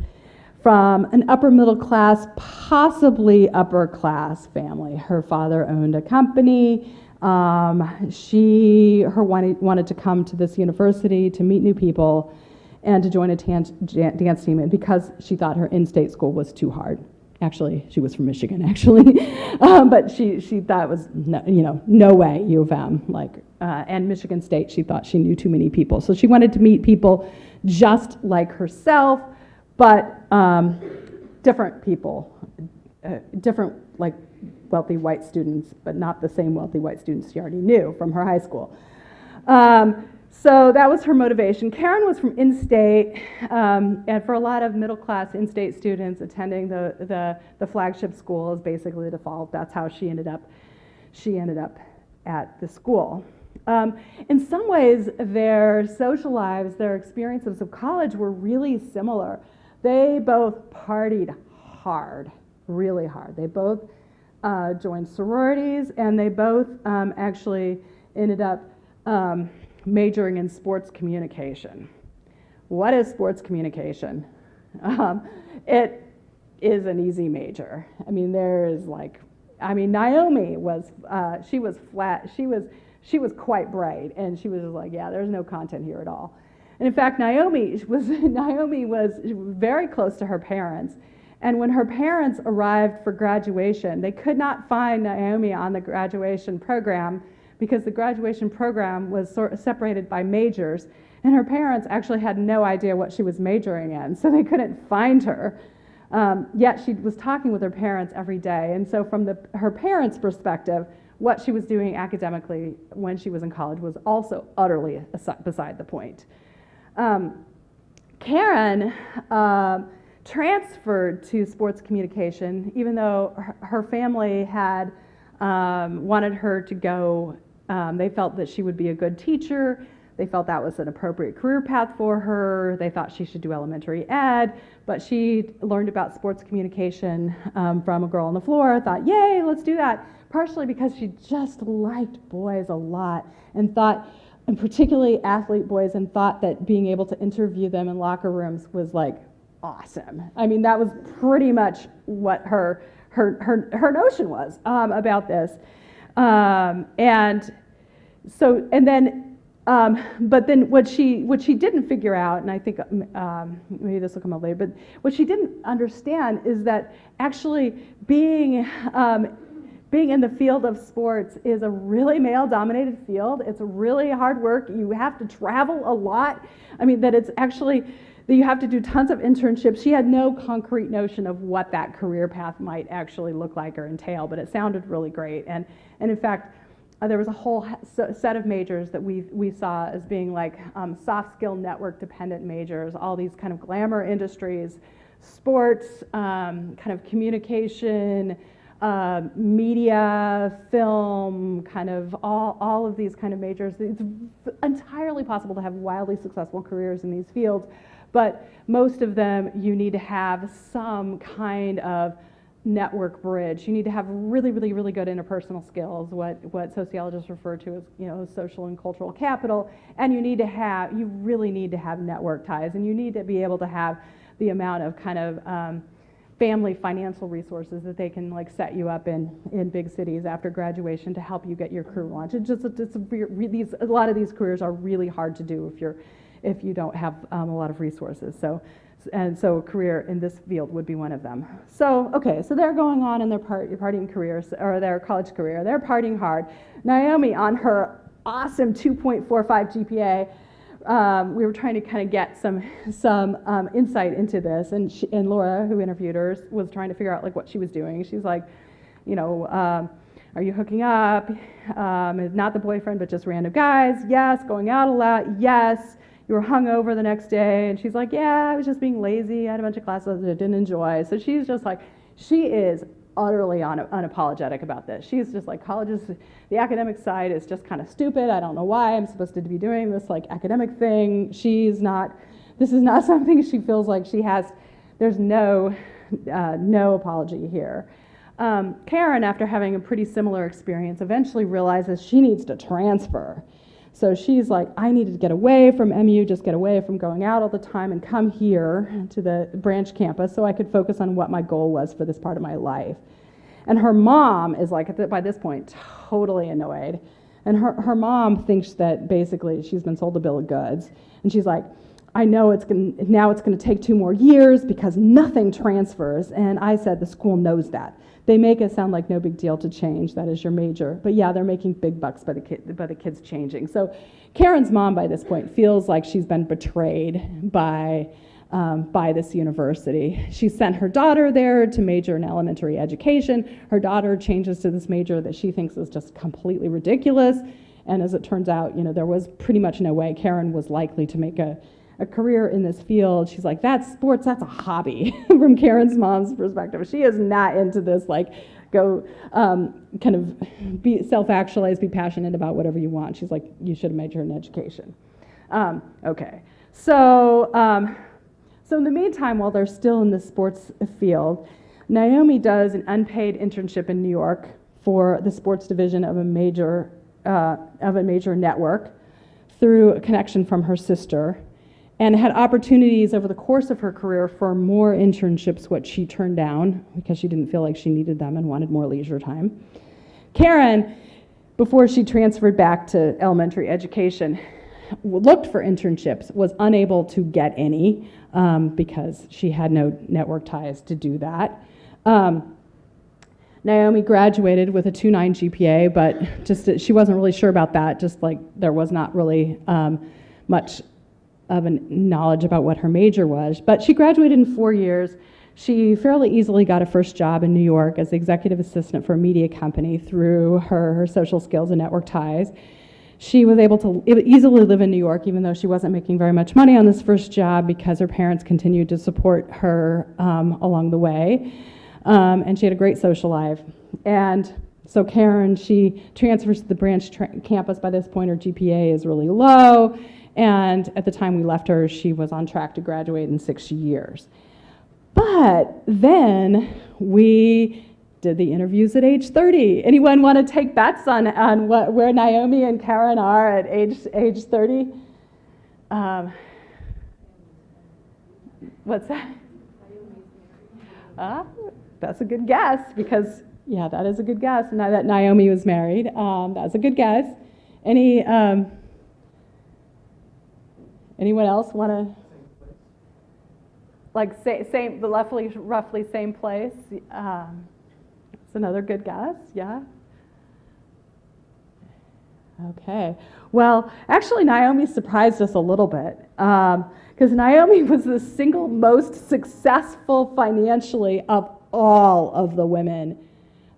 from an upper middle class, possibly upper class family. Her father owned a company. Um, she her wanted, wanted to come to this university to meet new people and to join a dance team and because she thought her in-state school was too hard actually she was from michigan [LAUGHS] actually um, but she, she thought it was no, you know no way u of m like uh, and michigan state she thought she knew too many people so she wanted to meet people just like herself but um, different people uh, different like wealthy white students, but not the same wealthy white students she already knew from her high school. Um, so that was her motivation. Karen was from in-state, um, and for a lot of middle-class in-state students attending the, the, the flagship school is basically the default. That's how she ended up, she ended up at the school. Um, in some ways, their social lives, their experiences of college were really similar. They both partied hard, really hard. They both uh, joined sororities, and they both um, actually ended up um, majoring in sports communication. What is sports communication? Um, it is an easy major. I mean, there is like, I mean, Naomi was, uh, she was flat, she was, she was quite bright, and she was like, yeah, there's no content here at all. And in fact, Naomi was, [LAUGHS] Naomi was very close to her parents, and when her parents arrived for graduation, they could not find Naomi on the graduation program because the graduation program was sort of separated by majors. And her parents actually had no idea what she was majoring in, so they couldn't find her. Um, yet she was talking with her parents every day. And so, from the, her parents' perspective, what she was doing academically when she was in college was also utterly beside the point. Um, Karen. Uh, transferred to sports communication, even though her family had um, wanted her to go. Um, they felt that she would be a good teacher. They felt that was an appropriate career path for her. They thought she should do elementary ed, but she learned about sports communication um, from a girl on the floor, thought, yay, let's do that. Partially because she just liked boys a lot and thought, and particularly athlete boys, and thought that being able to interview them in locker rooms was like awesome. I mean, that was pretty much what her her her, her notion was um, about this. Um, and so, and then, um, but then what she what she didn't figure out, and I think um, maybe this will come up later, but what she didn't understand is that actually being um, being in the field of sports is a really male dominated field. It's really hard work. You have to travel a lot. I mean, that it's actually that you have to do tons of internships. She had no concrete notion of what that career path might actually look like or entail, but it sounded really great. And, and in fact, uh, there was a whole set of majors that we, we saw as being like um, soft skill network dependent majors, all these kind of glamour industries, sports, um, kind of communication, uh, media, film, kind of all, all of these kind of majors. It's entirely possible to have wildly successful careers in these fields but most of them you need to have some kind of network bridge. You need to have really, really, really good interpersonal skills, what, what sociologists refer to as you know, social and cultural capital, and you need to have, you really need to have network ties, and you need to be able to have the amount of kind of um, family financial resources that they can like set you up in in big cities after graduation to help you get your career launch. It's just it's a, these a lot of these careers are really hard to do if you're if you don't have um, a lot of resources. So and so a career in this field would be one of them. So okay, so they're going on in their part, partying careers or their college career. They're partying hard. Naomi on her awesome 2.45 GPA um, we were trying to kind of get some some um, insight into this, and she, and Laura, who interviewed her, was trying to figure out like what she was doing. She's like, you know, um, are you hooking up? Um, not the boyfriend, but just random guys. Yes. Going out a lot. Yes. You were hungover the next day, and she's like, yeah, I was just being lazy. I had a bunch of classes that I didn't enjoy. So she's just like, she is utterly un- unapologetic about this. She's just like, college is, the academic side is just kind of stupid. I don't know why I'm supposed to be doing this like academic thing. She's not, this is not [LAUGHS] something she feels like she has, there's no, uh, no apology here. Um, Karen, after having a pretty similar experience, eventually realizes she needs to transfer. So she's like, I needed to get away from MU, just get away from going out all the time and come here to the branch campus so I could focus on what my goal was for this part of my life. And her mom is like, by this point, totally annoyed. And her, her mom thinks that basically she's been sold a bill of goods. And she's like, I know it's gonna, now it's going to take two more years because nothing transfers. And I said the school knows that. They make it sound like no big deal to change. That is your major. But yeah, they're making big bucks by the, by the kids changing. So Karen's mom by this point feels like she's been betrayed by, um, by this university. She sent her daughter there to major in elementary education. Her daughter changes to this major that she thinks is just completely ridiculous. And as it turns out, you know, there was pretty much no way Karen was likely to make a a career in this field. She's like, that's sports, that's a hobby [LAUGHS] from Karen's mom's perspective. She is not into this, like, go um, kind of be self-actualized, be passionate about whatever you want. She's like, you should have majored in education. Um, okay, so, um, so in the meantime, while they're still in the sports field, Naomi does an unpaid internship in New York for the sports division of a major, uh, of a major network through a connection from her sister and had opportunities over the course of her career for more internships, which she turned down because she didn't feel like she needed them and wanted more leisure time. Karen, before she transferred back to elementary education, looked for internships, was unable to get any um, because she had no network ties to do that. Um, Naomi graduated with a 2.9 GPA, but just she wasn't really sure about that. Just like there was not really um, much of a knowledge about what her major was. But she graduated in four years. She fairly easily got a first job in New York as the executive assistant for a media company through her, her social skills and network ties. She was able to easily live in New York, even though she wasn't making very much money on this first job because her parents continued to support her um, along the way. Um, and she had a great social life. And so Karen, she transfers to the branch campus. By this point, her GPA is really low and at the time we left her, she was on track to graduate in six years. But then we did the interviews at age 30. Anyone want to take bets on, on what, where Naomi and Karen are at age, age 30? Um, what's that? Uh, that's a good guess because, yeah, that is a good guess. Now that Naomi was married, um, that's a good guess. Any, um, Anyone else want to? Like say, same, the roughly, roughly same place. Um, it's another good guess. Yeah. Okay. Well, actually, Naomi surprised us a little bit because um, Naomi [LAUGHS] was the single most successful financially of all of the women.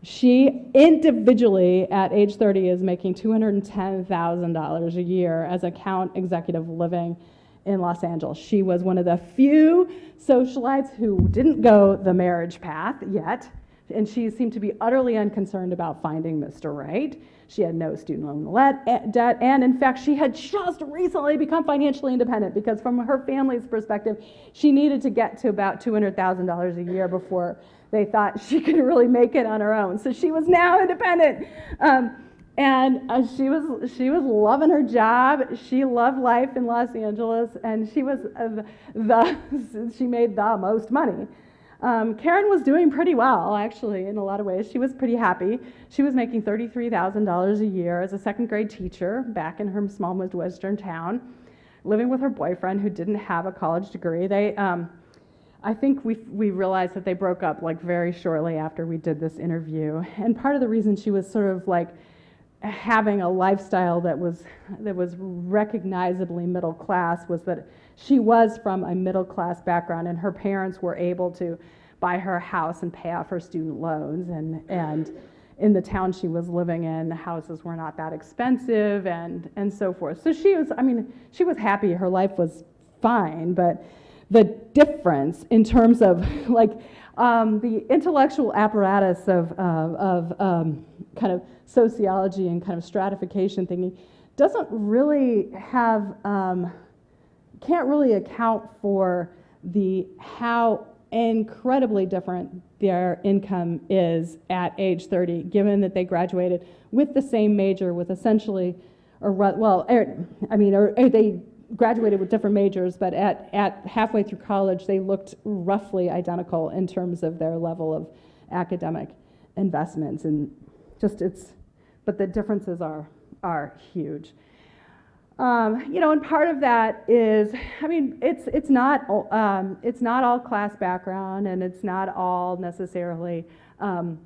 She individually at age 30 is making $210,000 a year as account executive living in Los Angeles. She was one of the few socialites who didn't go the marriage path yet, and she seemed to be utterly unconcerned about finding Mr. Right. She had no student loan eh, debt, and in fact, she had just recently become financially independent because, from her family's perspective, she needed to get to about $200,000 a year before they thought she could really make it on her own. So she was now independent. Um, and uh, she was she was loving her job. She loved life in Los Angeles, and she was uh, the [LAUGHS] she made the most money. Um, Karen was doing pretty well, actually, in a lot of ways. She was pretty happy. She was making $33,000 a year as a second grade teacher back in her small Midwestern town, living with her boyfriend who didn't have a college degree. They, um, I think we, we realized that they broke up like very shortly after we did this interview. And part of the reason she was sort of like having a lifestyle that was, that was recognizably middle class was that she was from a middle class background and her parents were able to buy her a house and pay off her student loans. And, and in the town she was living in, the houses were not that expensive and, and so forth. So she was, I mean, she was happy. Her life was fine, but the difference in terms of [LAUGHS] like um, the intellectual apparatus of, uh, of um, kind of sociology and kind of stratification thinking doesn't really have, um, can't really account for the how incredibly different their income is at age 30, given that they graduated with the same major, with essentially, or well, er, I mean, or, or they graduated with different majors, but at, at halfway through college, they looked roughly identical in terms of their level of academic investments. And just it's, but the differences are, are huge. Um, you know, and part of that is, I mean, it's, it's, not, um, it's not all class background and it's not all necessarily, um,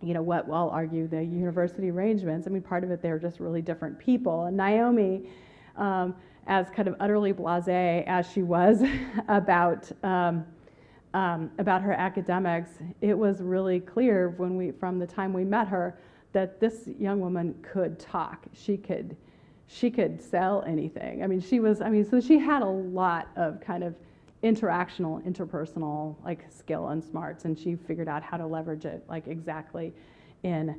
you know, what I'll argue the university arrangements. I mean, part of it, they're just really different people. And Naomi, um, as kind of utterly blasé as she was [LAUGHS] about um, about her academics, it was really clear when we from the time we met her that this young woman could talk. She could she could sell anything. I mean, she was. I mean, so she had a lot of kind of interactional, interpersonal like skill and smarts, and she figured out how to leverage it like exactly in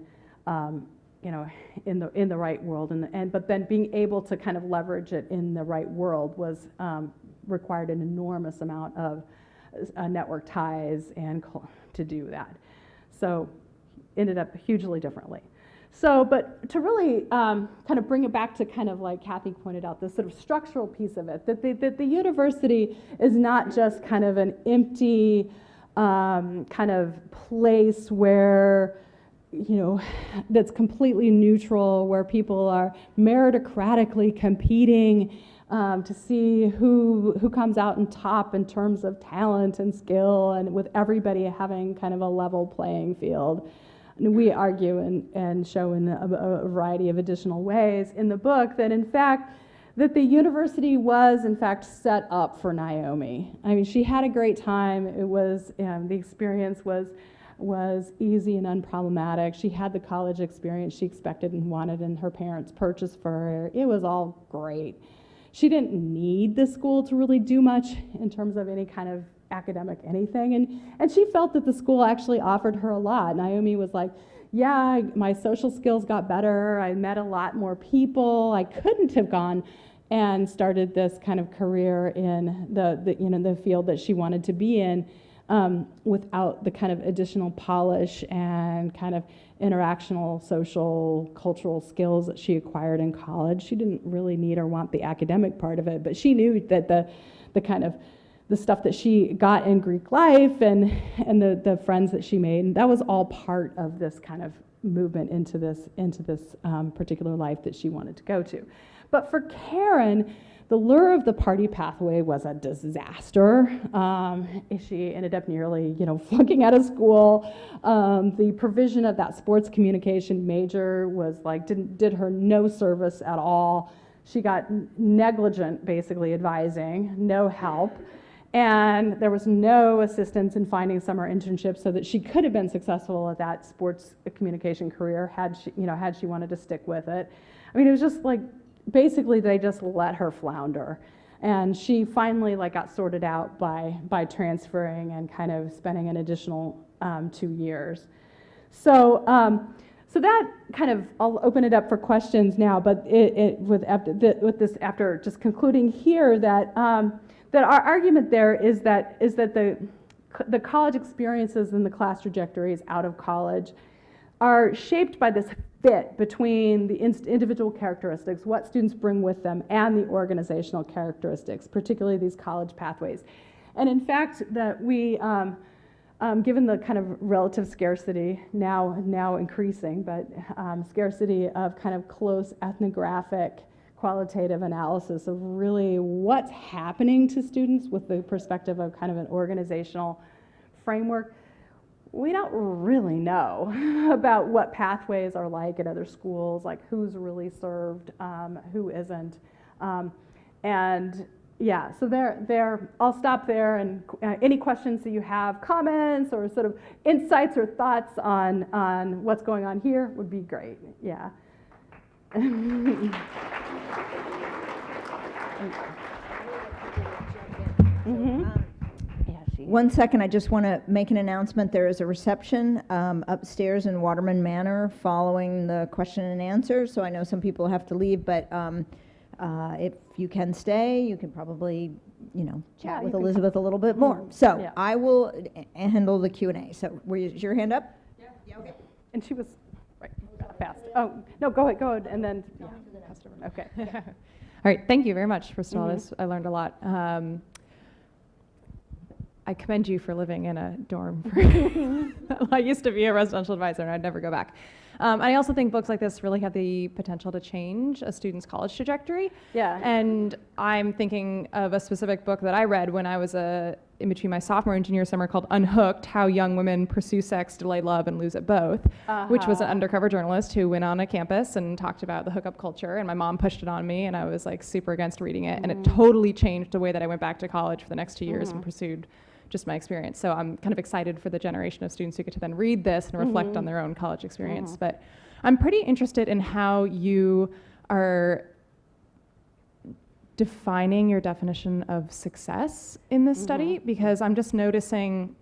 um, you know, in the in the right world, and, and but then being able to kind of leverage it in the right world was um, required an enormous amount of uh, network ties and to do that. So ended up hugely differently. So, but to really um, kind of bring it back to kind of like Kathy pointed out, the sort of structural piece of it, that the, that the university is not just kind of an empty um, kind of place where you know, that's completely neutral, where people are meritocratically competing um, to see who who comes out on top in terms of talent and skill, and with everybody having kind of a level playing field. And we argue and, and show in a, a variety of additional ways in the book that, in fact, that the university was in fact set up for Naomi. I mean, she had a great time. It was um, the experience was was easy and unproblematic. She had the college experience she expected and wanted, and her parents purchased for her. It was all great. She didn't need the school to really do much in terms of any kind of academic anything. And, and she felt that the school actually offered her a lot. Naomi was like, yeah, my social skills got better. I met a lot more people. I couldn't have gone and started this kind of career in the, the you know the field that she wanted to be in um, without the kind of additional polish and kind of interactional, social, cultural skills that she acquired in college. She didn't really need or want the academic part of it, but she knew that the, the kind of the stuff that she got in Greek life and, and the, the friends that she made, and that was all part of this kind of movement into this, into this um, particular life that she wanted to go to. But for Karen, the lure of the party pathway was a disaster. Um, she ended up nearly, you know, [LAUGHS] flunking out of school. Um, the provision of that sports communication major was like, didn't, did her no service at all. She got negligent, basically, advising, no help. And there was no assistance in finding summer internships so that she could have been successful at that sports communication career had she, you know, had she wanted to stick with it. I mean, it was just like basically they just let her flounder. And she finally like got sorted out by by transferring and kind of spending an additional um, two years. So um, so that kind of i'll open it up for questions now but it, it with, after, with this after just concluding here that um, that our argument there is that is that the the college experiences and the class trajectories out of college are shaped by this fit between the individual characteristics, what students bring with them, and the organizational characteristics, particularly these college pathways. And in fact, that we, um, um, given the kind of relative scarcity now now increasing, but um, scarcity of kind of close ethnographic qualitative analysis of really what's happening to students with the perspective of kind of an organizational framework. We don't really know [LAUGHS] about what pathways are like at other schools, like who's really served, um, who isn't. Um, and yeah, so there, there, I'll stop there and uh, any questions that you have, comments or sort of insights or thoughts on, on what's going on here would be great, yeah. [LAUGHS] Mhm. Yeah, she. One second, I just want to make an announcement. There is a reception um, upstairs in Waterman Manor following the question and answer. So I know some people have to leave, but um, uh, if you can stay, you can probably, you know, chat you with Elizabeth a little bit more. So Yeah. I will uh, handle the Q and A. So were you, is your hand up? Yeah. yeah okay. And she was, right, fast. Oh, no, go ahead, go ahead, and then, yeah, pass it okay. [LAUGHS] All right, thank you very much. First of all, Mhm. this I learned a lot. Um, I commend you for living in a dorm. [LAUGHS] I used to be a residential advisor, and I'd never go back. Um, I also think books like this really have the potential to change a student's college trajectory. Yeah. And I'm thinking of a specific book that I read when I was a, in between my sophomore and junior summer called Unhooked How Young Women Pursue Sex, Delay Love, and Lose It Both, which was an Uh-huh. undercover journalist who went on a campus and talked about the hookup culture. And my mom pushed it on me, and I was like super against reading it. And it Mhm. totally changed the way that I went back to college for the next two years and Mhm. pursued just my experience. So I'm kind of excited for the generation of students who get to then read this and reflect on Mhm. their own college experience. Mhm. But I'm pretty interested in how you are defining your definition of success in this study Mhm. because I'm just noticing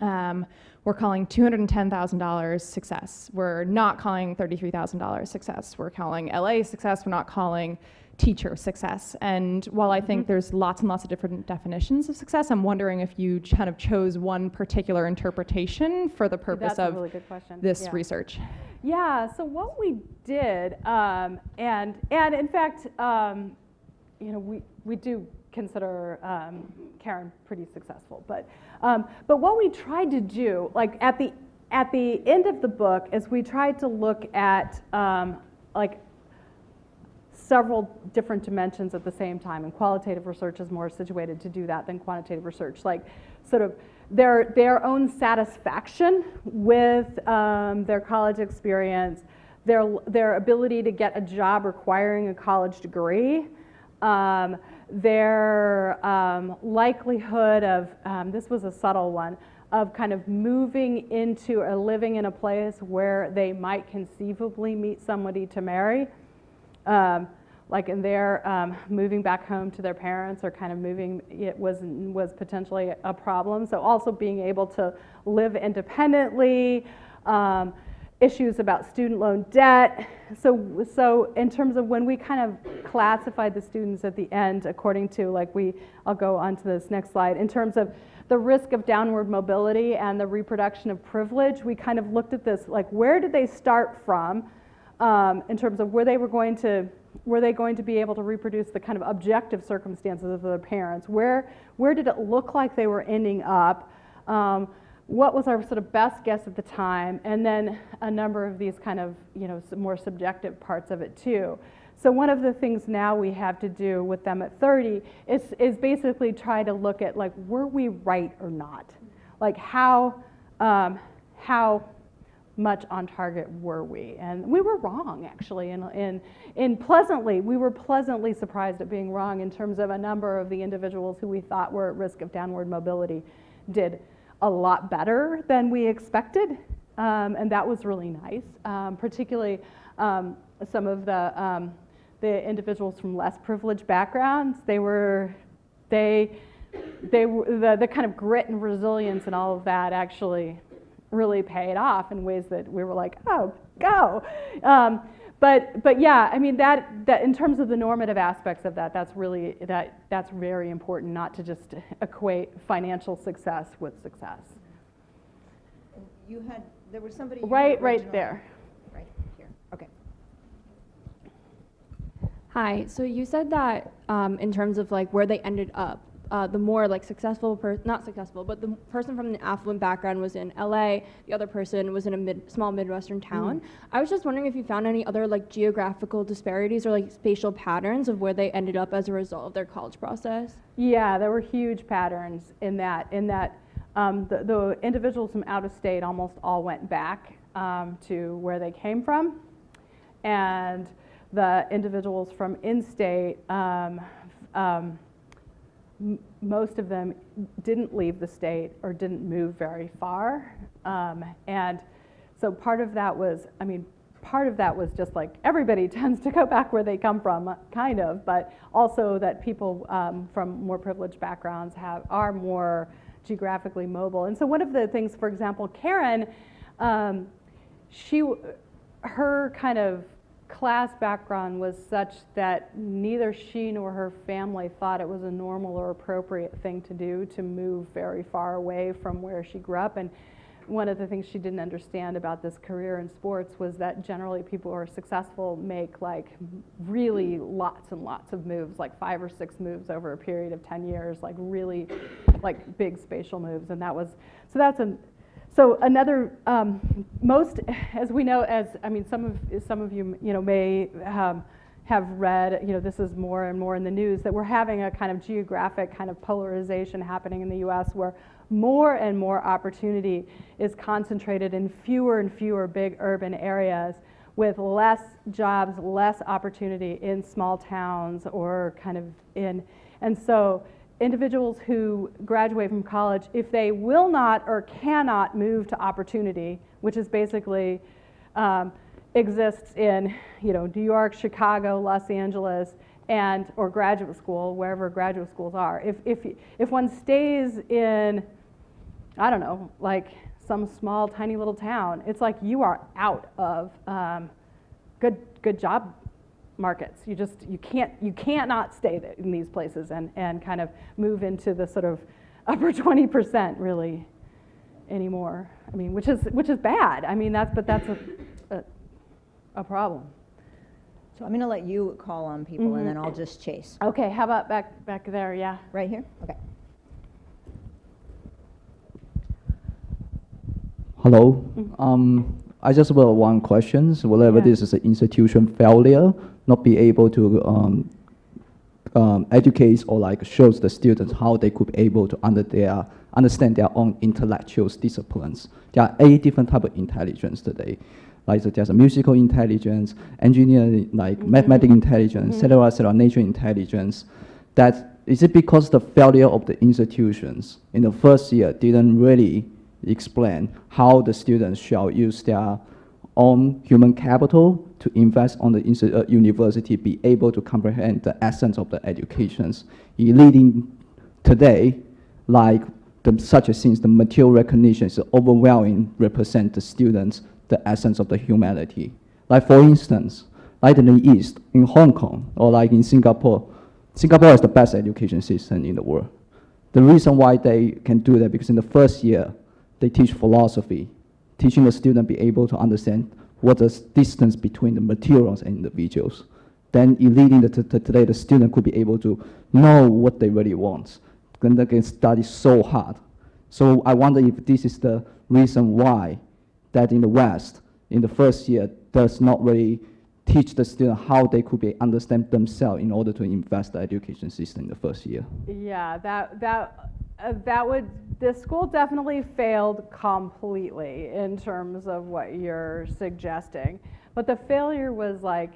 um, we're calling $210,000 success. We're not calling $33,000 success. We're calling LA success. We're not calling teacher success. And while I think Mhm. there's lots and lots of different definitions of success, I'm wondering if you kind of chose one particular interpretation for the purpose That's of really this Yeah. research. Yeah, so what we did, um, and, and in fact, um, you know, we, we do consider um, Karen pretty successful, but, um, but what we tried to do, like at the, at the end of the book, is we tried to look at um, like several different dimensions at the same time, and qualitative research is more situated to do that than quantitative research. Like, sort of their their own satisfaction with um, their college experience, their their ability to get a job requiring a college degree. Um, their um, likelihood of, um, this was a subtle one, of kind of moving into or living in a place where they might conceivably meet somebody to marry um, like in their um, moving back home to their parents or kind of moving it was was potentially a problem. So also being able to live independently um, issues about student loan debt. So so in terms of when we kind of classified the students at the end according to like we I'll go on to this next slide. In terms of the risk of downward mobility and the reproduction of privilege we kind of looked at this like where did they start from um, in terms of where they were going to were they going to be able to reproduce the kind of objective circumstances of their parents? Where where did it look like they were ending up? Um, what was our sort of best guess at the time? And then a number of these kind of you know more subjective parts of it too. So one of the things now we have to do with them at 30 is, is basically try to look at like were we right or not? Like how um, how much on target were we? And we were wrong, actually. And, and, and pleasantly, we were pleasantly surprised at being wrong in terms of a number of the individuals who we thought were at risk of downward mobility did a lot better than we expected. Um, and that was really nice, um, particularly um, some of the, um, the individuals from less privileged backgrounds. They were, they, they, the, the kind of grit and resilience and all of that actually really paid off in ways that we were like, oh, go. Um, but, but yeah, I mean that, that in terms of the normative aspects of that, that's really that, that's very important not to just equate financial success with success. You had, there was somebody. Right, right there. Right here, okay. Hi, so you said that um, in terms of like where they ended up, uh, the more like successful per- not successful, but the person from an affluent background was in LA. The other person was in a mid- small midwestern town. I was just wondering if you found any other like geographical disparities or like spatial patterns of where they ended up as a result of their college process. Yeah, there were huge patterns in that. In that, um, the, the individuals from out of state almost all went back um, to where they came from, and the individuals from in-state, um, um, most of them didn't leave the state or didn't move very far, um, and so part of that was, I mean, part of that was just like everybody [LAUGHS] tends to go back where they come from, kind of, but also that people um, from more privileged backgrounds have are more geographically mobile. And so one of the things, for example, Karen, um, she, her kind of class background was such that neither she nor her family thought it was a normal or appropriate thing to do to move very far away from where she grew up. And one of the things she didn't understand about this career in sports was that generally people who are successful make like really lots and lots of moves, like five or six moves over a period of 10 years, like really like big spatial moves. And that was, so that's an, so another, um, most, as we know, as, I mean, some of, some of you, you know, may um, have read, you know, this is more and more in the news, that we're having a kind of geographic kind of polarization happening in the US where more and more opportunity is concentrated in fewer and fewer big urban areas with less jobs, less opportunity in small towns or kind of in, and so individuals who graduate from college, if they will not or cannot move to opportunity, which is basically um, exists in you know New York, Chicago, Los Angeles, and or graduate school, wherever graduate schools are. If if if one stays in, I don't know, like some small tiny little town, it's like you are out of um, good good job markets. You just you can't you can't not stay in these places and and kind of move into the sort of [LAUGHS] upper 20% really anymore. I mean, which is which is bad. I mean, that's but that's a a, a problem. So I'm going to let you call on people and Mhm. then I'll just chase. Okay, how about back back there? Yeah. Right here? Okay. Hello. Mhm. Um, I just have one question. So whether Yeah. this is an institution failure, not be able to um, um, educate or like shows the students how they could be able to under their, understand their own intellectual disciplines. There are eight different type of intelligence today. Like so there's a musical intelligence, engineering, like Mhm. mathematical intelligence, Mhm. cellular, cellular nature intelligence. That is it because the failure of the institutions in the first year didn't really explain how the students shall use their own human capital to invest on the uh, university, be able to comprehend the essence of the educations, leading today, like the, such as things, the material recognition is overwhelming, represent the students, the essence of the humanity. Like for instance, like in the East, in Hong Kong, or like in Singapore, Singapore is the best education system in the world. The reason why they can do that, because in the first year, they teach philosophy, teaching the student be able to understand what the distance between the materials and the individuals. Then in leading the, today, the student could be able to know what they really want. Then they can study so hard. So I wonder if this is the reason why that in the West, in the first year, does not really teach the student how they could be understand themselves in order to invest the education system in the first year. Yeah, that that uh, that would the school definitely failed completely in terms of what you're suggesting, but the failure was like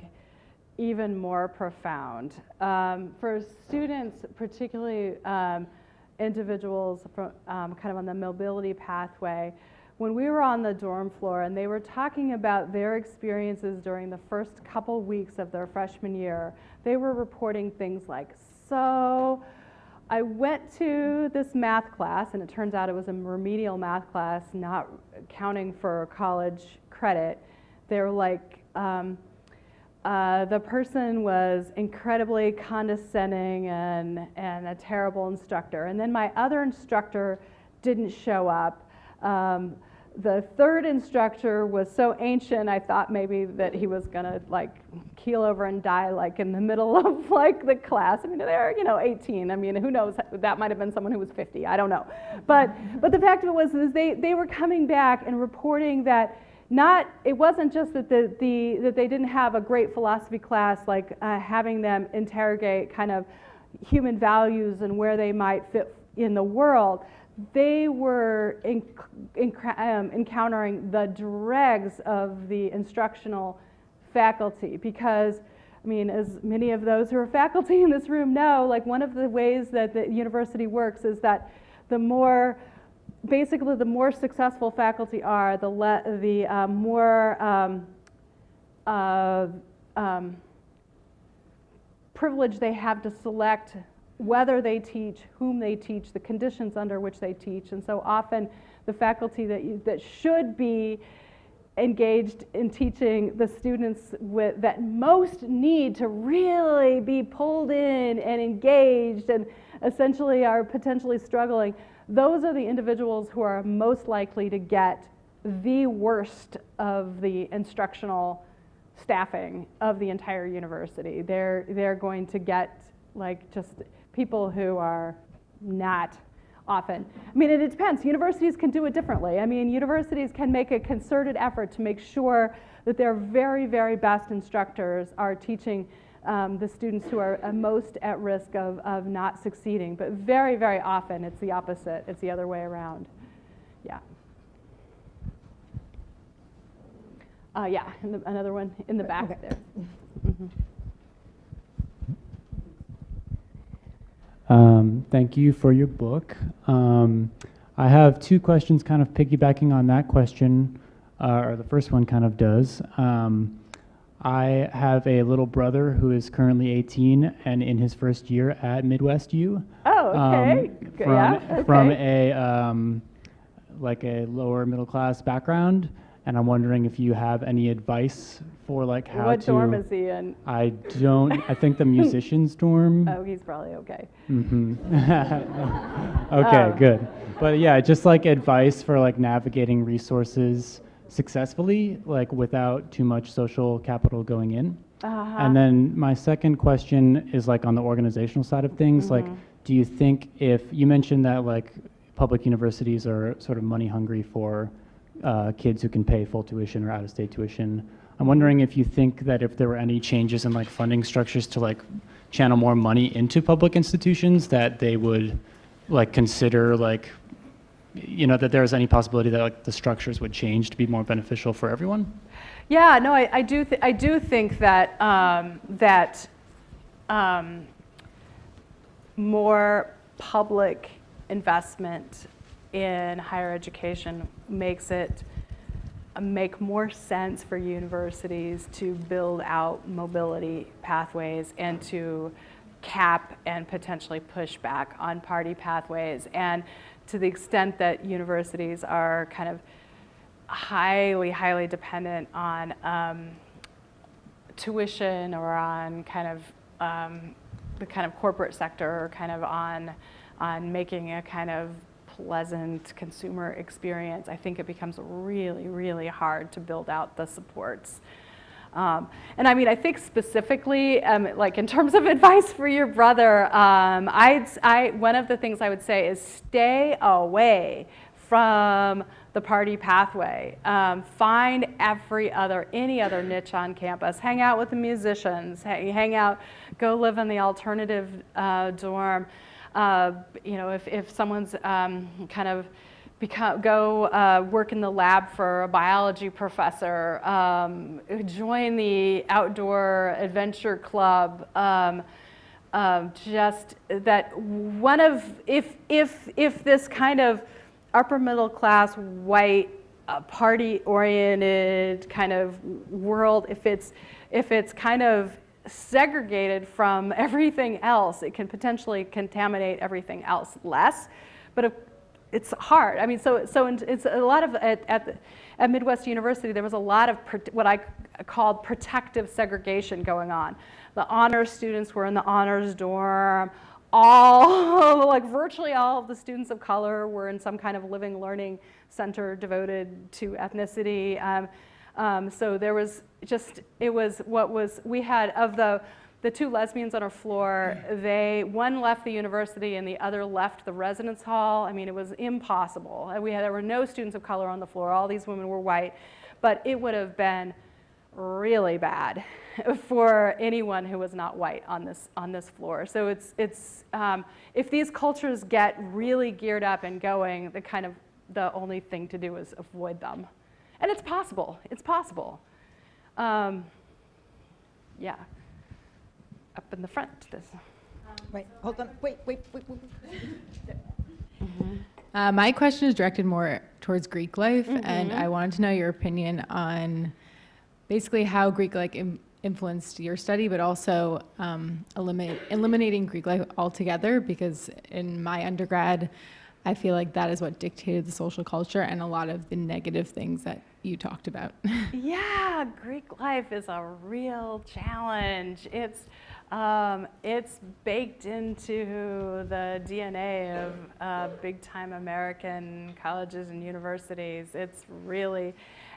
even more profound um, for students, particularly um, individuals from um, kind of on the mobility pathway. When we were on the dorm floor and they were talking about their experiences during the first couple weeks of their freshman year, they were reporting things like, so I went to this math class, and it turns out it was a remedial math class, not counting for college credit. They were like, um, uh, the person was incredibly condescending and, and a terrible instructor. And then my other instructor didn't show up. Um, the third instructor was so ancient, I thought maybe that he was gonna like keel over and die like in the middle [LAUGHS] of like the class. I mean, they're, you know, 18. I mean, who knows? That might have been someone who was 50. I don't know. But, but the fact of it was is they, they were coming back and reporting that not, it wasn't just that, the, the, that they didn't have a great philosophy class, like uh, having them interrogate kind of human values and where they might fit in the world, they were in, in, um, encountering the dregs of the instructional faculty because I mean, as many of those who are faculty in this room know, like one of the ways that the university works is that the more, basically the more successful faculty are, the, le- the uh, more um, uh, um, privilege they have to select whether they teach, whom they teach, the conditions under which they teach. And so often the faculty that, you, that should be engaged in teaching the students with, that most need to really be pulled in and engaged and essentially are potentially struggling, those are the individuals who are most likely to get the worst of the instructional staffing of the entire university. They're, they're going to get like just people who are not often. I mean, it depends. Universities can do it differently. I mean, universities can make a concerted effort to make sure that their very, very best instructors are teaching um, the students who are uh, most at risk of, of not succeeding. But very, very often it's the opposite. It's the other way around. Yeah. Uh, yeah, the, another one in the back Okay. there. [LAUGHS] Mhm. Um, thank you for your book. Um, I have two questions kind of piggybacking on that question, uh, or the first one kind of does. Um, I have a little brother who is currently 18 and in his first year at Midwest U. Oh, okay. um, from, yeah, from a um, like a lower middle class background, and I'm wondering if you have any advice for like how what to. dorm is he in? I don't. I think the [LAUGHS] musicians dorm. Oh, he's probably okay. Mm-hmm. [LAUGHS] okay, Um, good. But yeah, just like advice for like navigating resources successfully, like without too much social capital going in. Uh-huh. And then my second question is like on the organizational side of things. Like, Mm-hmm. do you think if you mentioned that like public universities are sort of money hungry for uh, kids who can pay full tuition or out of state tuition, I'm wondering if you think that if there were any changes in like funding structures to like channel more money into public institutions, that they would like consider like you know that there is any possibility that like the structures would change to be more beneficial for everyone. Yeah, no, I, I do. I do think that um, that um, more public investment in higher education makes it uh, make more sense for universities to build out mobility pathways and to cap and potentially push back on party pathways. And to the extent that universities are kind of highly, highly dependent on um, tuition or on kind of um, the kind of corporate sector or kind of on on making a kind of pleasant consumer experience, I think it becomes really, really hard to build out the supports. Um, and I mean, I think specifically, um, like in terms of [LAUGHS] advice for your brother, um, I'd, I, one of the things I would say is stay away from the party pathway. Um, find every other, any other niche on campus. Hang out with the musicians. Hang, hang out, go live in the alternative uh, dorm. Uh, you know, if, if someone's um, kind of become, go uh, work in the lab for a biology professor, um, join the outdoor adventure club. Um, um, just that one of if if if this kind of upper middle class white uh, party oriented kind of world if it's if it's kind of segregated from [LAUGHS] everything else it can potentially contaminate everything else less but it's hard. I mean, so so it's a lot of at at, the, at Midwest University there was a lot of what I called protective segregation going on. The honors students were in the honors dorm. all, [LAUGHS] like virtually all of the students of color were in some kind of living learning center devoted to ethnicity. Um, um, so there was just, it was what was, we had of the, the two lesbians on our floor, they, one left the university and the other left the residence hall. I mean, it was impossible. And we had, there were no students of color on the floor. All these women were white. But it would have been really bad [LAUGHS] for anyone who was not white on this, on this floor. So it's, it's, um, if these cultures get really geared up and going, the kind of, the only thing to do is avoid them. And it's possible, it's possible. Um, yeah, up in the front, this. Wait, hold on, wait, wait, wait, wait. wait. Uh, my question is directed more towards Greek life, Mm-hmm. and I wanted to know your opinion on basically how Greek life Im- influenced your study, but also um, eliminate, eliminating Greek life altogether. Because in my undergrad, I feel like that is what dictated the social culture and a lot of the negative things that you talked about. [LAUGHS] Yeah, Greek life is a real challenge. It's, um, it's baked into the DNA of uh, big time American colleges and universities. It's really,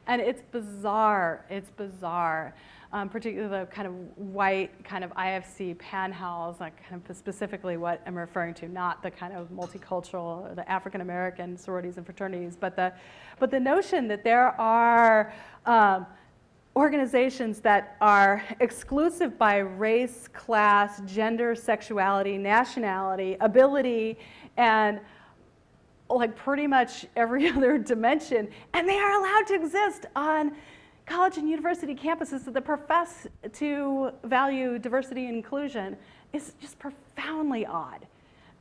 and it's bizarre. It's bizarre. Um, particularly the kind of white, kind of IFC panhouse, like kind of specifically what I'm referring to, not the kind of multicultural, or the African American sororities and fraternities, but the, but the notion that there are um, organizations that are exclusive by race, class, gender, sexuality, nationality, ability, and like pretty much every [LAUGHS] other dimension, and they are allowed to exist on college and university campuses that profess to value diversity and inclusion is just profoundly odd.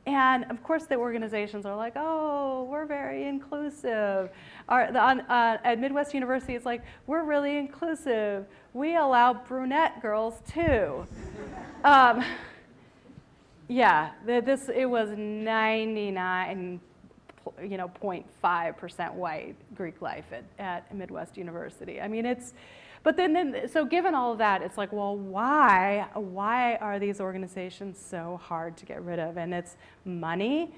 And of course, the organizations are like, oh, we're very inclusive. Our, the, on, uh, at Midwest University, it's like, we're really inclusive. We allow brunette girls too. um, yeah, the, this, it was 99 you know, 0.5% white Greek life at, at Midwest University. I mean, it's, but then, then, so given all of that, it's like, well, why, why are these organizations so hard to get rid of? And it's money,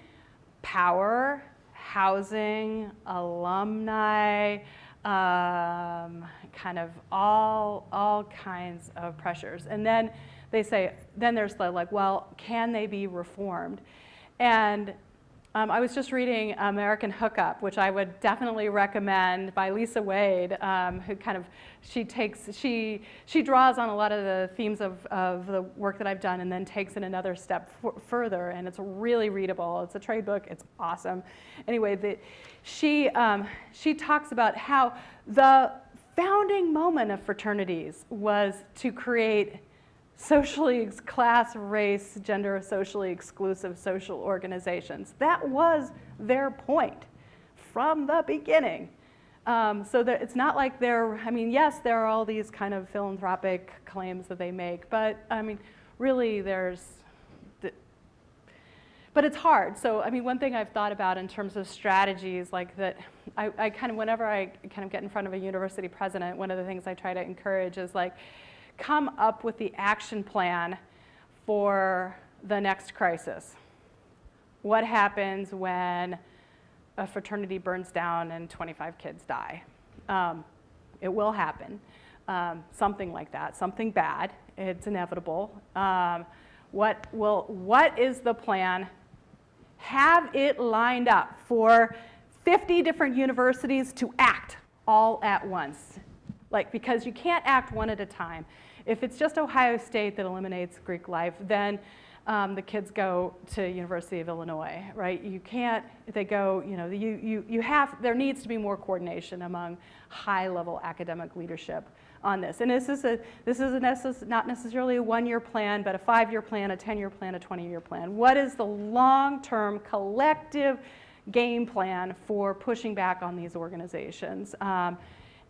power, housing, alumni, um, kind of all, all kinds of pressures. And then they say, then there's the like, well, can they be reformed? And um, I was just reading American Hookup, which I would definitely recommend by Lisa Wade, um, who kind of, she takes, she, she draws on a lot of the themes of, of the work that I've done and then takes it another step further, and it's really readable. It's a trade book, it's awesome. Anyway, the, she, um, she talks about how the founding moment of fraternities was to create socially, class, race, gender, socially exclusive social organizations. That was their point from the beginning. Um, so that it's not like they're, I mean, yes, there are all these kind of philanthropic claims that they make, but I mean, really there's, the, but it's hard. So, I mean, one thing I've thought about in terms of strategies like that, I, I kind of, whenever I kind of get in front of a university president, one of the things I try to encourage is like, come up with the action plan for the next crisis. What happens when a fraternity burns down and 25 kids die? Um, it will happen. Um, something like that, something bad. It's inevitable. Um, what, will, what is the plan? Have it lined up for 50 different universities to act all at once. Like, because you can't act one at a time. If it's just Ohio State that eliminates Greek life, then um, the kids go to University of Illinois, right? You can't, they go, you know, you, you, you have, there needs to be more coordination among high-level academic leadership on this. And this is, a, this is a necess not necessarily a one-year plan, but a five-year plan, a 10-year plan, a 20-year plan. What is the long-term collective game plan for pushing back on these organizations? Um,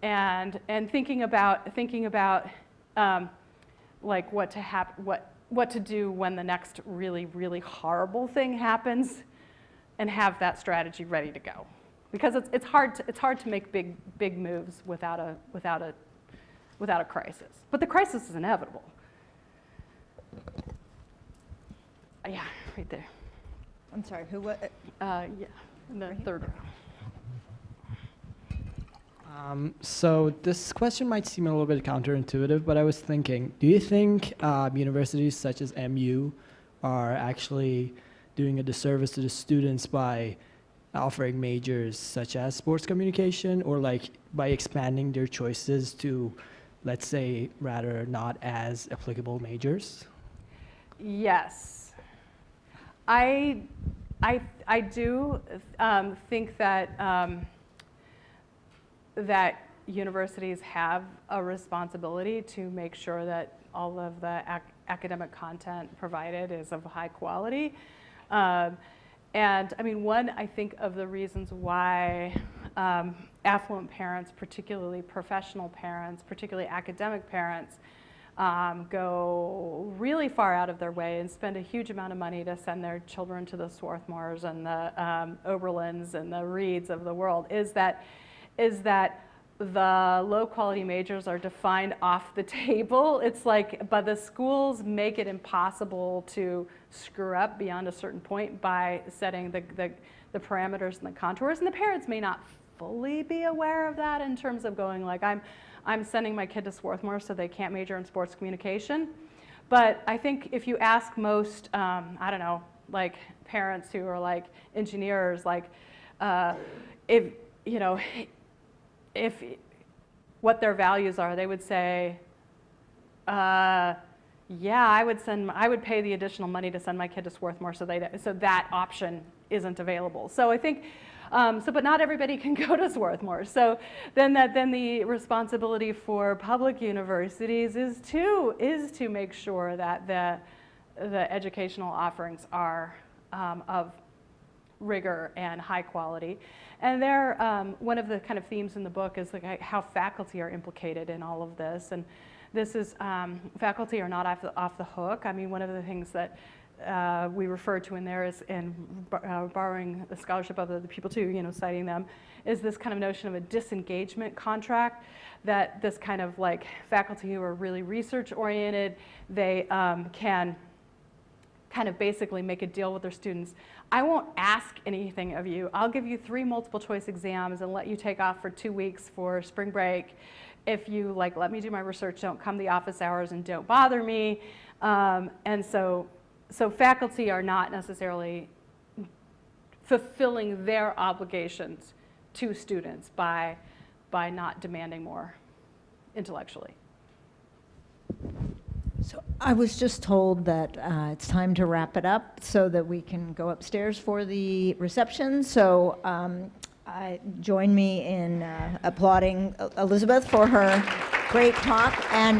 and, and thinking about, thinking about um, like what to hap- what what to do when the next really really horrible thing happens, and have that strategy ready to go, because it's it's hard to, it's hard to make big big moves without a without a without a crisis. But the crisis is inevitable. Yeah. right there. I'm sorry, who, wa- Uh, yeah, in the third row. Um, so this question might seem a little bit counterintuitive, but I was thinking, do you think um, universities such as MU are actually doing a disservice to the students by offering majors such as sports communication or like by expanding their choices to, let's say, rather not as applicable majors? Yes. I, I, I do um, think that, um, that universities have a responsibility to make sure that all of the ac- academic content provided is of high quality. Um, and I mean, one, I think of the reasons why um, affluent parents, particularly professional parents, particularly academic parents, um, go really far out of their way and spend a huge amount of money to send their children to the Swarthmores and the um, Oberlins and the Reeds of the world is that, is that the low quality majors are defined off the [LAUGHS] table. It's like, but the schools make it impossible to screw up beyond a certain point by setting the, the, the parameters and the contours. And the parents may not fully be aware of that in terms of going like, I'm, I'm sending my kid to Swarthmore so they can't major in sports communication. But I think if you ask most, um, I don't know, like parents who are like engineers, like uh, if, you know, if what their values are, they would say, uh, yeah, I would send, I would pay the additional money to send my kid to Swarthmore so they, so that option isn't available. So I think, um, so, but not everybody [LAUGHS] can go to Swarthmore. So then that, then the responsibility for public universities is to, is to make sure that the, the educational offerings are um, of rigor and high quality. And there, um, one of the kind of themes in the book is like how faculty are implicated in all of this. And this is, um, faculty are not off the, off the hook. I mean, one of the things that uh, we refer to in there is, in uh, borrowing the scholarship of other people too, you know, citing them, is this kind of notion of a disengagement contract that this kind of like faculty who are really research oriented, they um, can kind of basically make a deal with their students. I won't ask anything of you. I'll give you three multiple choice exams and let you take off for two weeks for spring break. If you like, let me do my research, don't come the office hours and don't bother me. Um, and so, so faculty are not necessarily fulfilling their obligations to students by, by not demanding more intellectually. So I was just told that uh, it's time to wrap it up so that we can go upstairs for the reception. So um, I, join me in uh, applauding Elizabeth for her great talk. And